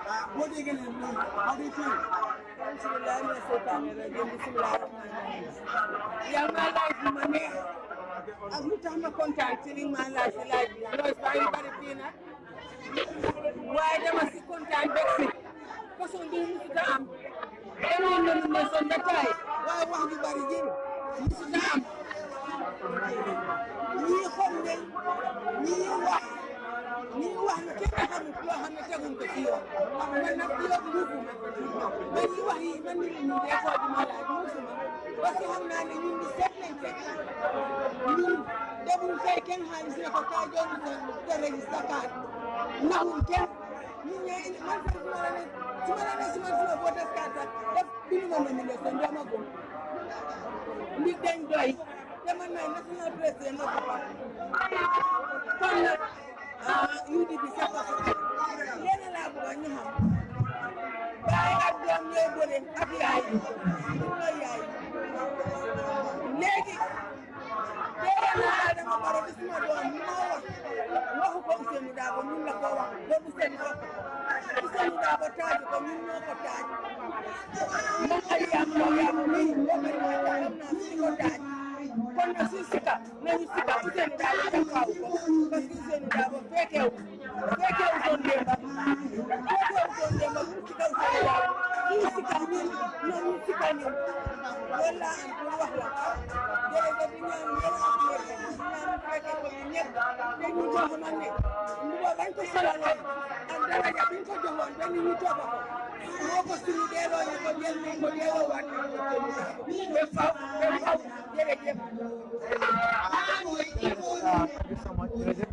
What are you going to do? How do you feel? Yeah, my life is money. Every time I contact telling my life, like, you know, it's very, very peanut. Why they must contact Brexit? Because on the Instagram, everyone knows on the tide. Why won't you buy him? Instagram. We hold it. We are ñu ngi wax ne kenn xamul loo xam ne teguñ ko ci yoon wax man nag pilote luufu ma. Man li wax yi man nit ñi des fois di ma laaj muusuma parce que xam naa ne ñun di seet lañ fekk ñun defuñ fay kenn xaalis ne ko kaa joonu sa sa registre carte. Naxul kenn. Ñun ñooy man fan su ma la ne su ma la ne su ma la boo des carte sax def bindu ma mën a des kon dama ko. Nit dañ doy. Dama nay national président ma ko wax kon nag UDP sa ko yéen laa bëgg ñu xam baay ak doom ñooy bëre ak yaay ñooy yaay léegi tey na Adama Barrow di suma doom ma wax waxu ko Ousseynou Dabo ñun la ko wax ba Ousseynou wax Ousseynou Dabo taaju ko ñun ñoo ko taaj moom ay yaam moom yaam mii boo ko ma taajam naa si ko taaj kon nag suy sika nañu sika Ousseynou Dabo fekkeewu you so much,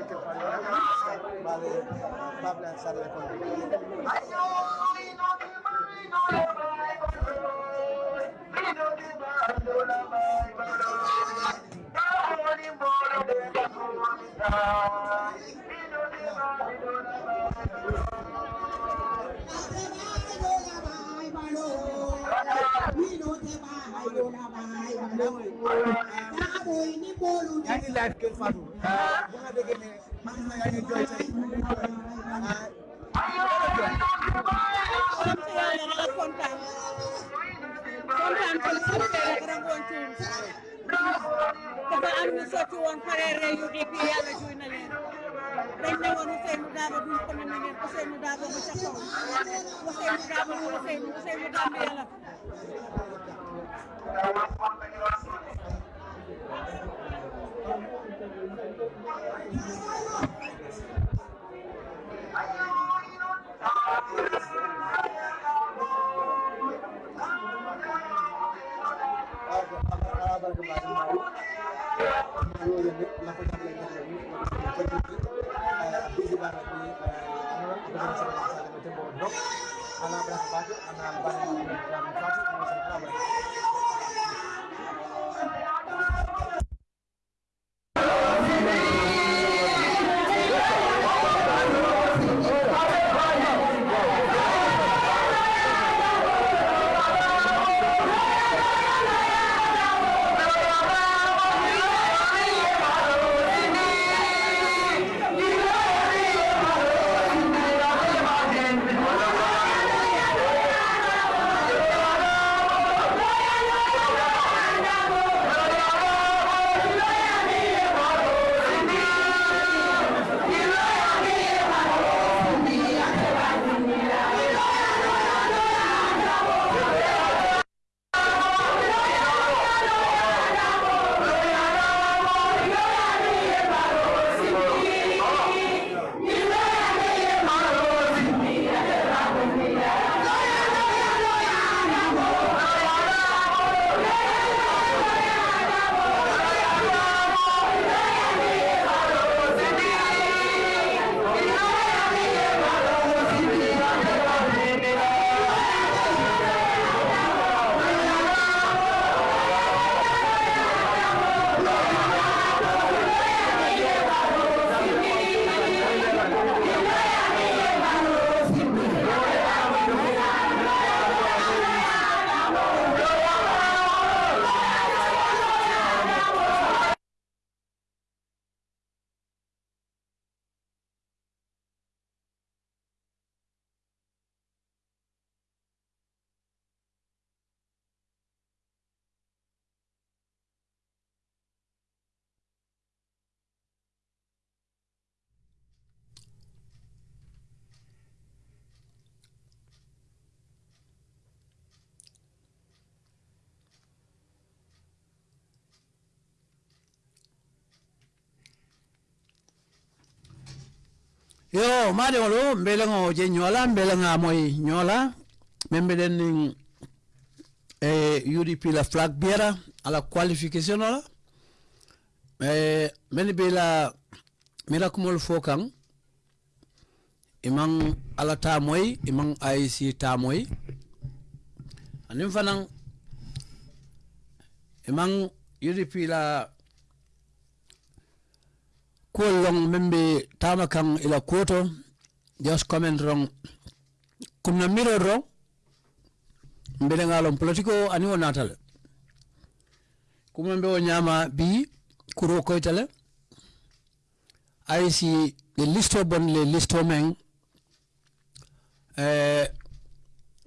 so much. Jërëjëf. yaa ngi live Kër Fatou. maa ngi yaa ngi jooy tey dafa am ñu sotti woon pare rey yu dégg yàlla juy na leen dañ ne woon Ousseynou Daba duñ ko ne ngeen Ousseynou Daba bu ca kaw Ousseynou Daba bu Ousseynou Ousseynou Daba yàlla Thank you. saludos la maɗeŋolo mbeleŋo je ñoola mbeleŋa moy ñoola meŋ mbeɗen niŋ eh, udp la flag biera ala qualification ola eh, meŋ be la mira kumol fokang. Imang ala ta moy imang aic ta moy aniŋ fanaŋ imaŋ udp la kuwol loŋ meŋ be ila kuwoto just comment wrong. Kumna miro ro mbele ngalom politiko ani wonatale kuma mbe nyama bi kuro koytale ay si le listo bon le listo men. Eh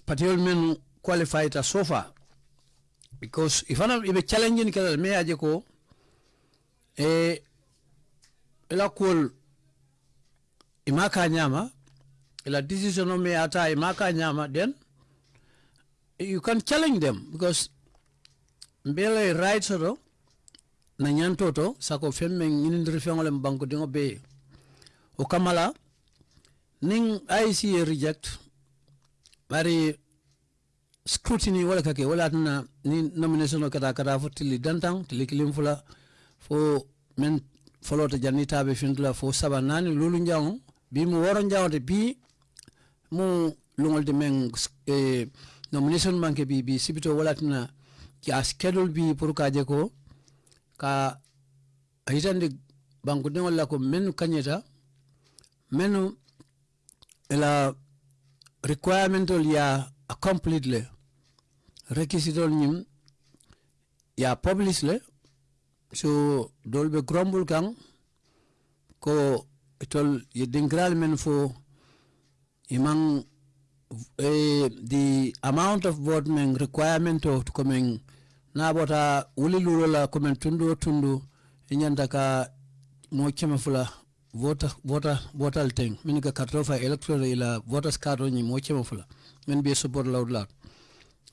patiol men qualified ta so far. Because if ana ibe challenge ni kala me aje ko eh ila kul imaka nyama ila decision o me ata imaka nyama den you can challenge them because mbele right soto na nyantoto sako femme nginindiri fengole banko dingo be. O kamala ning IC reject bari scrutiny wala kake wala tana ni nomination o kata kata fo tili dantang tili kilim fula fo men folota janni tabe fintula fo saba lulu njango bi mu woro njango bi mu lungol de men eh, nomination manke bi bi sibito walatina ya schedule bi pour ka je ko ka a banko de wala ko menu kanyeta menu la requirement ya accomplit le requisite nyim ya publish le so dolbe grumble kan ko itol ye dingral men fo imang eh, the amount of board men requirement of coming na bota wuli lulo la coming tundu tundu inyanta ka mo chema fula vota vota vota teng min ka karto fa electoral ila vota card ni mo chema fula. Men be support loud loud.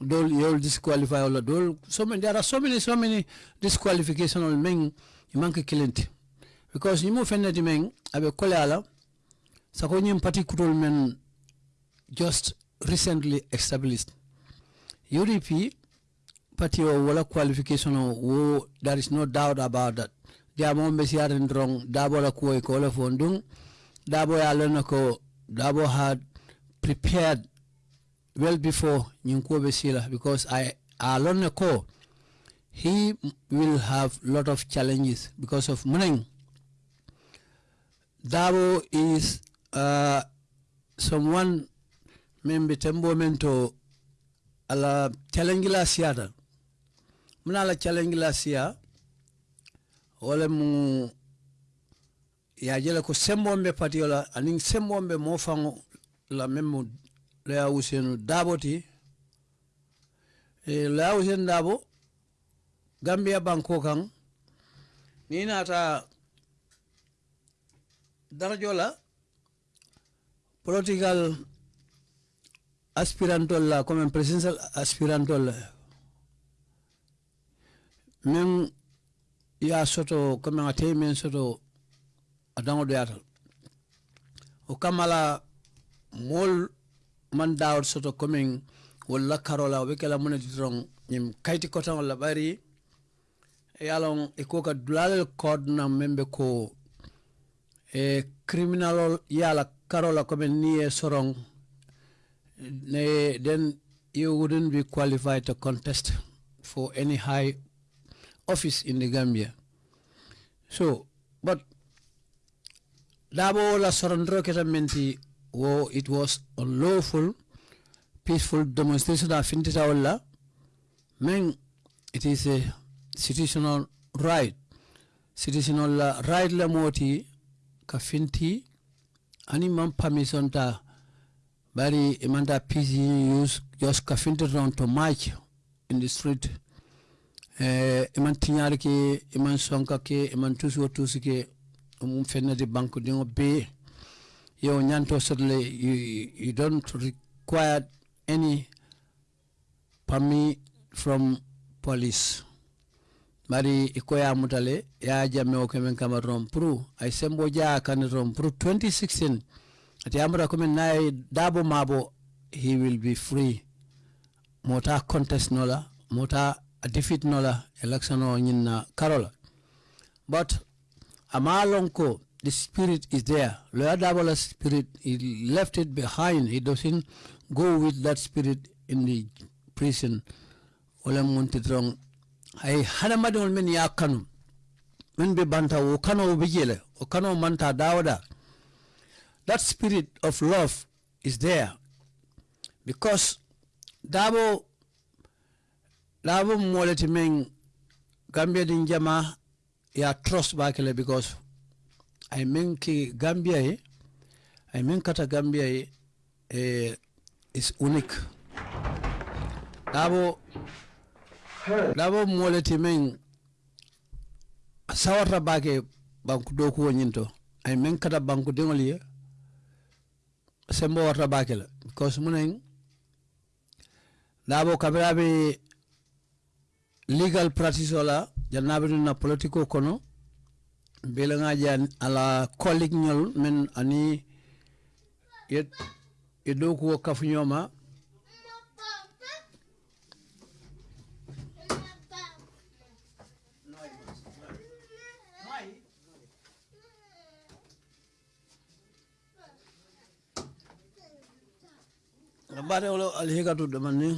Dol yol disqualify ola dol. So many there are so many so many disqualification on men imanke kilenti because ni mo fenneti men abe kole ala sako nyim parti kutol men just recently established. UDP party o wala qualification wo there is no doubt about that. Jamo be siarin drong dabo la kuoy ko la fondung dabo ya dabo had prepared well before nyinko be sila because i alone ko he will have lot of challenges because of money. Dabo is uh, someone membe tembo mento ala chalengila siada mna ala chalengila sia wala mu yajela ko sembombe pati wala anin sembombe mo fango la memu a usenu daboti ti. E, le a usen dabo gambia banko kan ni nata darajo la political aspirantol la comme presidential aspirantol la y a soto comme a te men soto a do yatal o kamala mol man dawr soto comme wala karola la kala mun ditron nim kayti kotan wala bari e yalon e ko ka dulal code na membe ko e criminal yala karola comme ni e sorong then you wouldn't be qualified to contest for any high office in the Gambia. So, but Dabo la sorondro ketamenti wo it was unlawful, peaceful demonstration of Fintita Walla. Men, it is a situational right. Situational right la moti ka finti ani man permission ta bari imanda pisi use just ka finti round to march in the street. Eh, iman tinyar ke iman sonka ke iman tusi wo tusi ke mum fennati banque dingo be yo nyanto sotle you, you don't require any permit from police bari ikoya mutale ya jamme o kemen kama rompru ay sembo ja kan rompru 2016 ati amra ko men nay dabo mabo he will be free. Mota contest nola mota defeat nola election o nyinna karola. But amalonko the spirit is there. Lawyer dabola spirit he left it behind. He doesn't go with that spirit in the prison. Wala muntidrong ay hadamadol ye a kanu. Men be banta wo kano be jele wo kano manta dawoda that spirit of love is there. Because dabo dabo moleti meŋ gambia din jama a trust bakele because ay meŋ ki gambia ye ay meŋ kata gambia ye eh, is unique. Dabo dabo moleti men sawata bake banku doku wonyinto ay men kata banku dingol ye sembo warta bake la because munen dabo kabirabe legal practice wala jannabe na politico kono bela ngaji ala colleague nyol men ani yet e Habari ule alihika tu damani.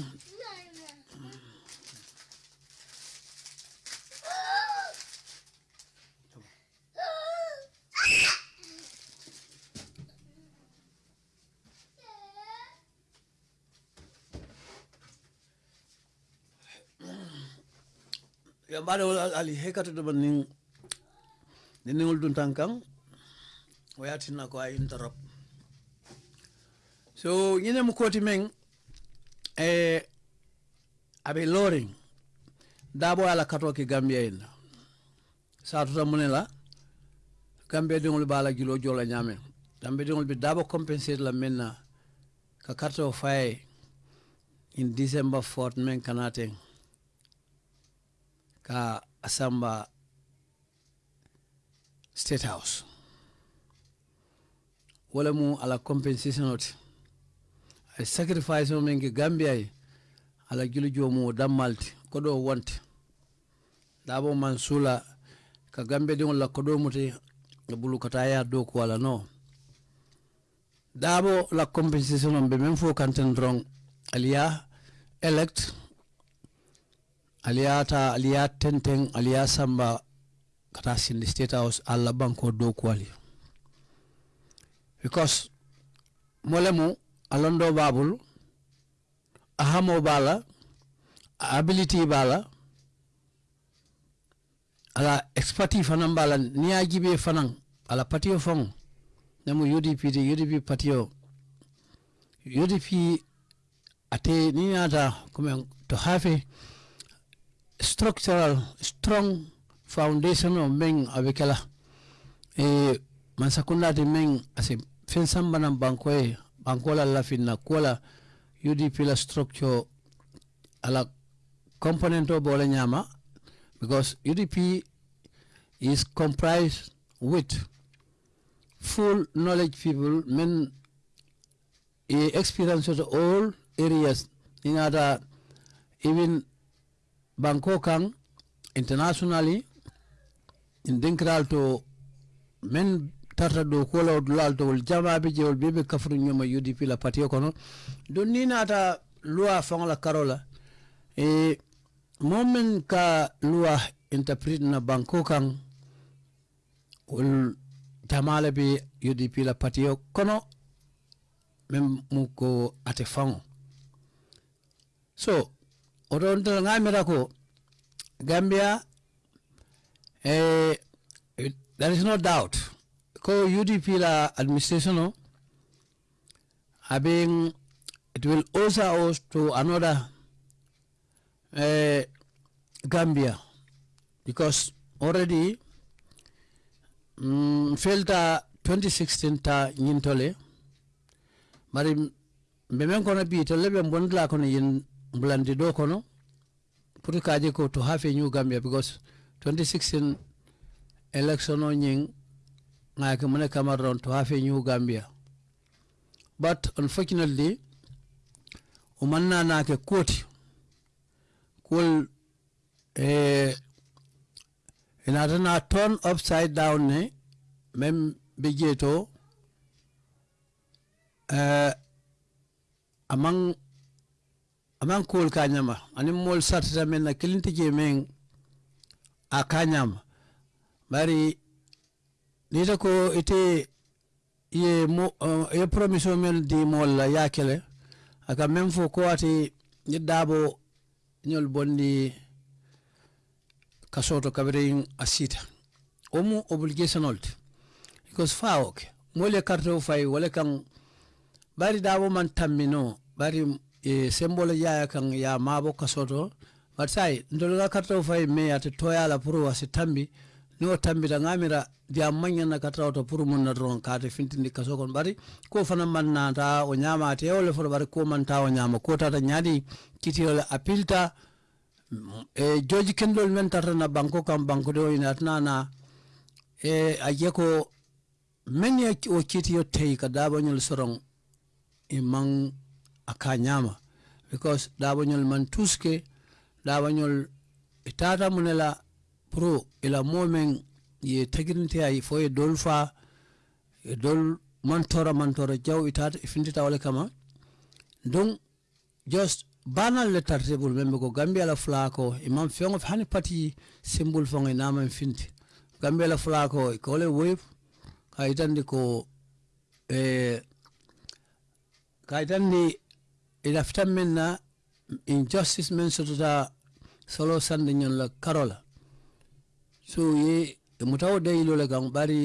ya bada wala ali hekata da banin dinin uldun tankan wayatin so ñine mu koti men e abe loring. Dabo ala kato ki gambia en satuta mune la gambia dingol bala julo jola ñamen gambia dingol bi dabo compensate la menna ka karto faye in december 4 men kanaten ka asamba state house. Wala mu ala compensation oti ay sacrifice mo men ke gambia ye ala julu jomu o dammalti koɗo wonte. Ɗabo man suula ka gambia ɗiŋol la koɗo mute e bulu kata ya dow ko wala no. Ɗabo la compensation on ɓe men fo kanten dron aliya elect aliyata aliya tenten aliya samba kata sindi state house allah banko dow ko wali. Because molemu alondo babul ahamo bala ability bala ala expertise fanan bala niya jibe fanan ala patio fong namu UDP de UDP patio. UDP ate ni nata comme to have a structural strong foundation of men abekala e mansakunda de men ase fen sambanan bankoye bankola lafinna kola UDP la structure ala component o bole nyama because UDP is comprised with full knowledge people men experience of all areas. In other even banko kan internationally in dinkral to men tarta do kola dulal to jamaɓe jewol bebe kafru ñoma UDP la patio kono. Don ni nata loi fang la karola. E momen ka loi interpret na banko kan wol jamala be UDP la patio kono mem mu ko ate faŋo so oɗon tel ngamira ko gambia eh, there is no doubt ko UDP la administration no having it will also us to another uh, Gambia. Because already mm, filter 2016 ta nyintole. Mari mbemen kono bi to lebe bondla kono yin blandi do kono pour kaje ko to have new Gambia because 2016 election o ñing nga ke mune Cameroon to hafe new Gambia. But unfortunately umanna na ke koti kul eh inata na turn upside down ne mem be jeto eh among amang kul kanyama ani mol sartata men na kilinti je men a kanyama bari nita ko ite ye mo uh, ye promission men di mol la yakele aka mem fo ko ati nyidabo dabo ñol bondi kasoto kabrin asita omu obligation old. Because fa ok. Mole karto fay wala kan bari dabo man tammino bari e sembole yaya kan ya mabo kasoto but sai ndolga karto fay me ati toyala pro wasi tambi ni o tambita ngamira dia manya na katra to pour mun na doron kate fintindi kaso kon bari ko fana man nata o ñama te o le bari ko man o ñama ko tata ñaadi kiti apilta. E joji kendol men tata na banko kam banko do ina na e aje ko men ya o kiti yo tei ka dabo nyol e man aka nyama. Because dabo nyol man tuske dabo nyol itata munela pro ila momen ye tagirinte ay fo ye dol fa e dol mantora mantora jaw itata e findita wala kama. Donc just banal le tartibul membe ko gambia la flako imam of hani pati symbol fongo nama finti gambia la flako ko le wave kayitandi ko e kayitandi ila fitan men na injustice men sotota solo sande nyon la karola so ye e mutawo dayilo le kaŋ bari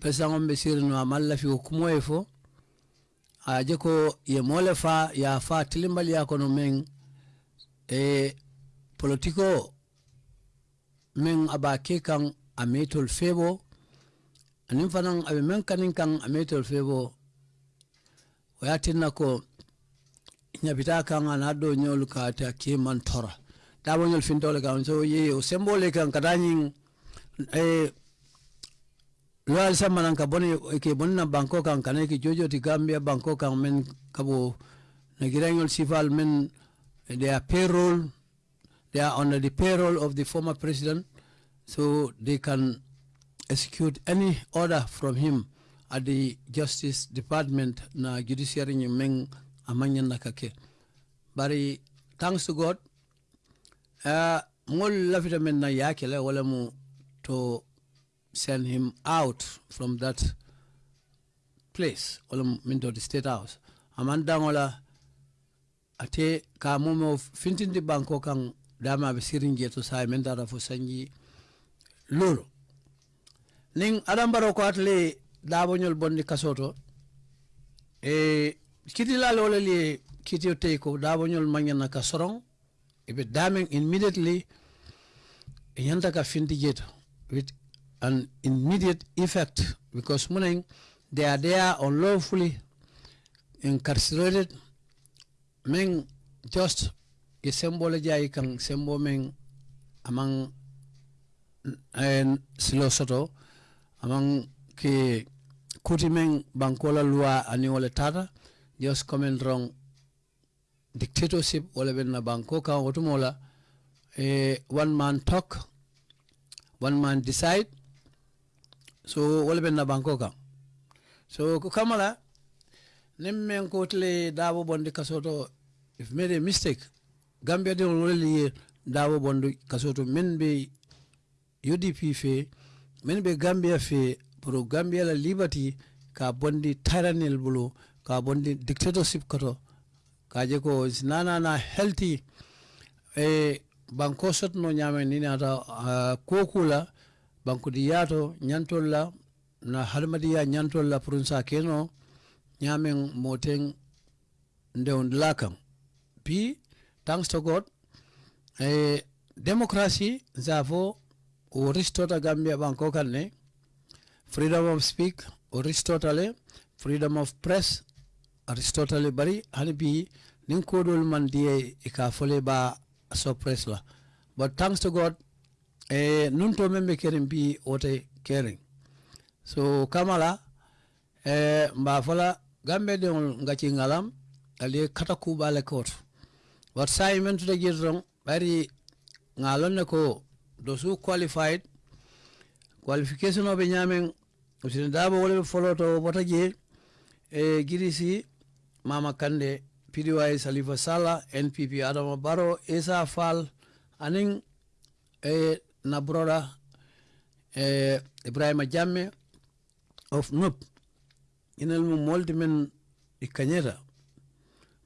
pesaŋo be sirino a maŋ lafi wo kumo ye fo a je ko ye moo le faa ye a faa tilimbaliya kono meŋ e politiko meŋ a be a ke kaŋ a meetolu feebo aniŋ fanaŋ a be meŋ kaniŋ kaŋ a meetolu feebo wo ye a tinna ko ñabitaa kaŋ a naa doo ñolu ka ate a kee maŋ tora da bo fin dole kan so ye o sembole kan kadañin e loyal samanan ka boni ke bonna banko kan kana ke jojo ti gambia banko kan men kabo na girangol sifal men their payroll they are under the payroll of the former president so they can execute any order from him at the justice department na judiciary men amanya nakake bari thanks to god Eh, ngol lafita men na yaake la wala mu to send him out from that place wala mu min to the state house. Aman dangola ate ka momo fintindi banko kan dama be sirin je to sai men dara fo sanji lolo nin adam baro ko atle daboñol bondi kasoto e kiti la lolo li kiti tey ko daboñol mañana ka soron sorong ibe damen immediately e yanta ka finti with an immediate effect because morning they are there unlawfully incarcerated men just a symbol jai kan sembo men among en silo soto among ke kuti men bankola loi ani wala tata just coming wrong dictatorship wala ben na banko kan wotumola eh, one man talk one man decide. So wala ben na banko kan so ko kamala nim men ko tle dabo bondi kasoto. If made a mistake gambia de wala dabo bondi kasoto. Men be UDP fe men be gambia fe pro gambia la liberty ka bondi tyrannical bulu ka bondi dictatorship koto kaje ko nana na healthy. E banko sotno ñamen ni nata uh, kokula bankudi yato ñantol la na halmadiya ñantol la pour sa keno ñamen moten ndewon lakam puis thanks to god e democracy zafo o ristota gambia banko kan ne freedom of speak o ristota le freedom of press aristotale bari hani bi nin kodol man diye ka fole ba suppress la. But thanks to god eh nun to membe keren bi wote keren so kamala eh mba fola gambe deŋol ngati ngalam ali kata kuɓale kot wat sayi men tuta jiri ton ɓari ngalon ne ko dosu qualified qualification obe nyamen usine dabo wole foloto wota je e girisi mama kande pdy salifa sala npp adama baro isa fall aning e na broda e ibrahima jamme of NUP. inel mu molti men i kañeta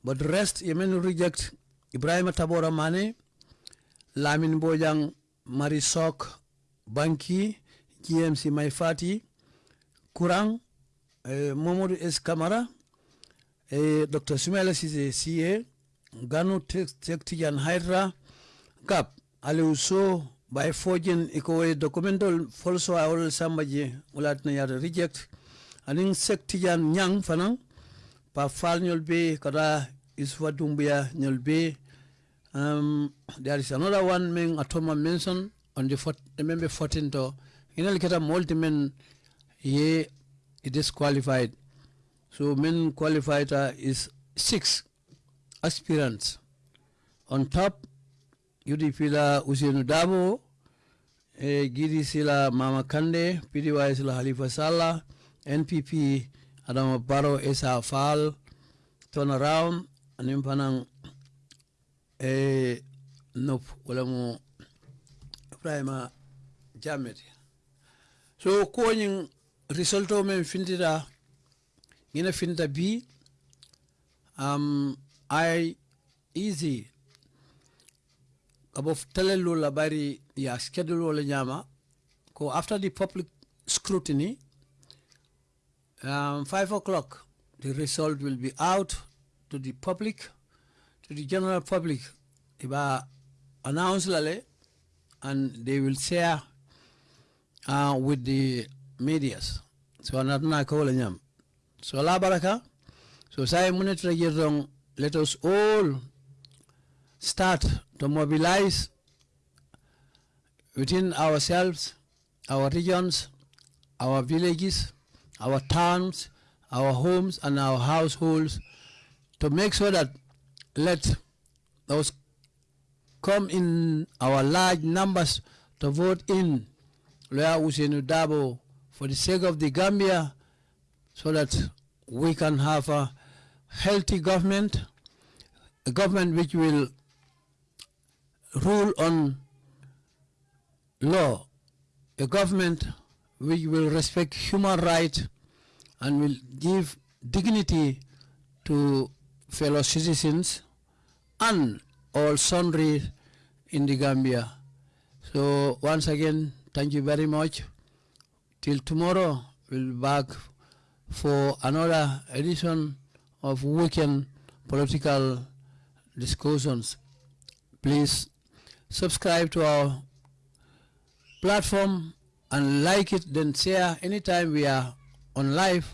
but rest yemen reject ibrahima tabora mane lamin bojang mari sok banki gmc may fati courant eh, Momodu s camara eh, dr. Sumela sise sie ganu tek tidiane haydra gap aliou so bay fojen iko way documental folso awol samba je wulatna yada reject anin sek tidiane nyang fanan pa fal ñol be kada isfa dumbuya ñol be um, there is another one men atoma mention on the fort, remember 14 to inal keta multi men ye it is qualified so men qualified is six aspirants. On top UDP la Usainu Dabo e Gidi sila Mama Kande PDY sila Halifa Sala, NPP Adama Baro Esa Fal, turn around anin panang e nop wala mo Ibrahima Jamet so result o men findita ngina finta bi um, I easy abo telelo la bari ya schedule wala nyama. After the public scrutiny um, five o'clock the result will be out to the public to the general public. Iba announce lale and they will share uh, with the medias. So anatna ko wala so la baraka. So say monitor yerong let us all start to mobilize within ourselves, our regions, our villages, our towns, our homes, and our households to make sure that let those come in our large numbers to vote in. For the sake of the Gambia so that we can have a healthy government, a government which will rule on law, a government which will respect human rights and will give dignity to fellow citizens and all sundry in the Gambia. So once again, thank you very much. Till tomorrow, we'll be back for another edition of weekend political discussions. Please subscribe to our platform and like it, then share anytime we are on live.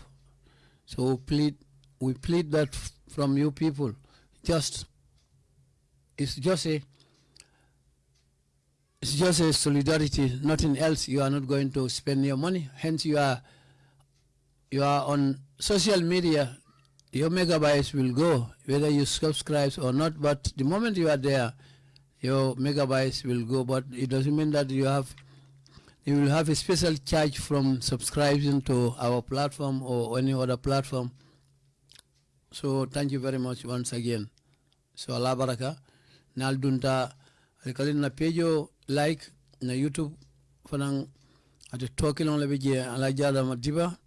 So plead, we plead that from you people. Just, it's just a, it's just a solidarity, nothing else. You are not going to spend your money. Hence, you are, you are on social media. Your megabytes will go, whether you subscribe or not. But the moment you are there, your megabytes will go. But it doesn't mean that you have you will have a special charge from subscribing to our platform or any other platform. So thank you very much once again. So Allah baraka. Nal dunta na pejo like na YouTube fanang ate talking on lebeje ala jada madiba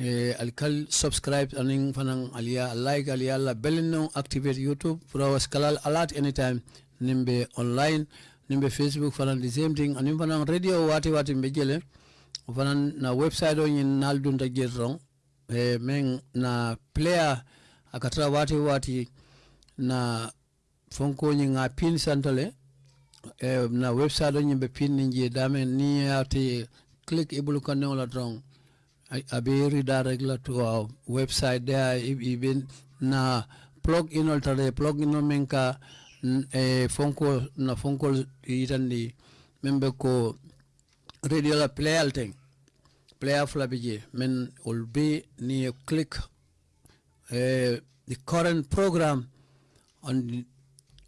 eh, alikal subscribe aning fanang alia like alia la belino activate YouTube for our scalal alert anytime. Nimbe online nimbe facebook fanan the same thing. Anim fanan radio wati wati mbe jele fanan na website o nyin nal dunta jerong e men na player akatra wati wati na fonko nyi nga pin santale. E na website o nyimbe pin ni dame ni ati click ibulu kanne la drong abe redirect to our website there. Even na plug in altare plug in menka e fonko na fonko yitandi membe ko radio la play alting player fula bi je men will be ni click uh, the current program on the,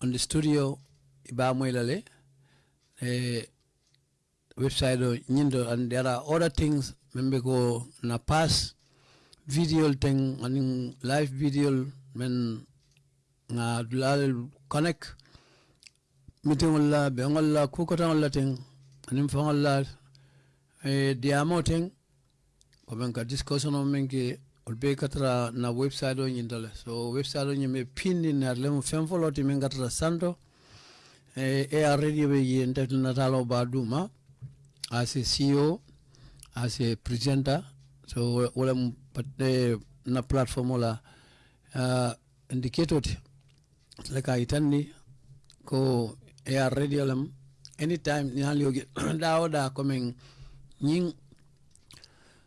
on the studio iba moylale uh, website o nyindo and there are other things membe ko na pass videol teŋ aniŋ live videol men ŋa dulal connect. Mitiŋol la beŋol la kukotaŋol la teŋ fa faŋol e diamo teŋ ko men ka discussion on men ke olu bee ka na website on ñinta so website o ñiŋ be pindi naata lemu fem foloo ti katra santo. E e ar radio be je nte nataaloo baa duuma asi sio as a presenter. So wala patte na platform wala uh, indicator le ka itanni ko air radio lam anytime ni hal yogi (clears throat) da coming nying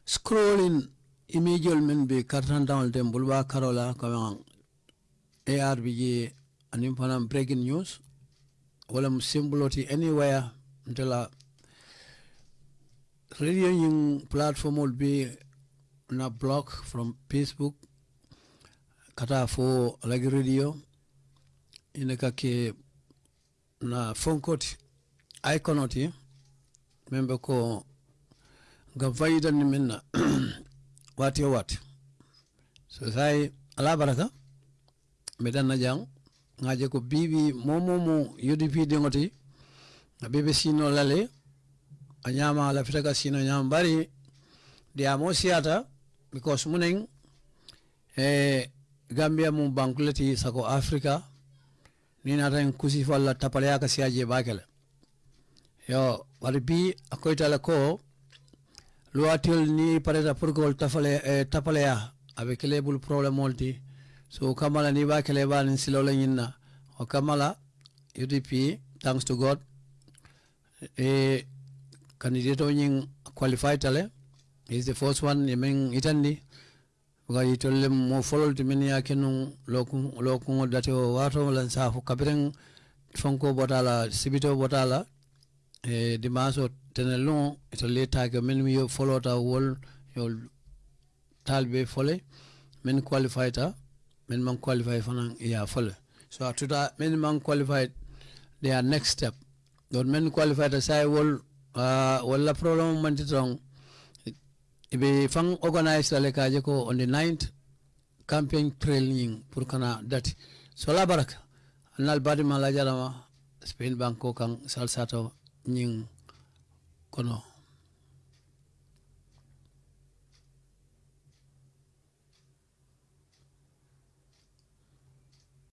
scrolling image men be kartan down dem bulwa karola bi je anim fanam breaking news wala mu symboloti anywhere ntela radio yung platform will be na blog from facebook kata fo lagi radio ina kake na phone fonkoti iconoti membe ko ga ni minna (clears throat) wati o wati so sai ala baraka medan na jang ngaje ko bibi momo mo UDP dingoti na bibi sino lale a ñama la fitaka sino ñama bari dia mosiata because munen e gambia mu bankuleti sako africa ni nata en kusi falla tapale aka siaje bakele. Yo wali bi akoytala ko luwatil ni pareta pour que wol tafale eh, tapale ya avec le bul problème multi so kamala ni bakele ba ni silo la nyinna o kamala UDP thanks to god e candidate on nyin qualified tale. Is the first one yemen itandi ga yitolle mo follow to min ya kenu lokun lokun date o wato lan safu kabiren fonko botala sibito botala. E dimaso tenelon to leta ke min mi yo ta wol yo talbe fole. Min qualified ta min man qualified fanan ya fole. So atuta min man qualified their next step. Don men qualified sai wol uh, wala problem manti tong ibe fang organize la kaje ko on the 9th campaign training pour kana dati. So la baraka anal badi mala jarama spain banko kan salsato nying kono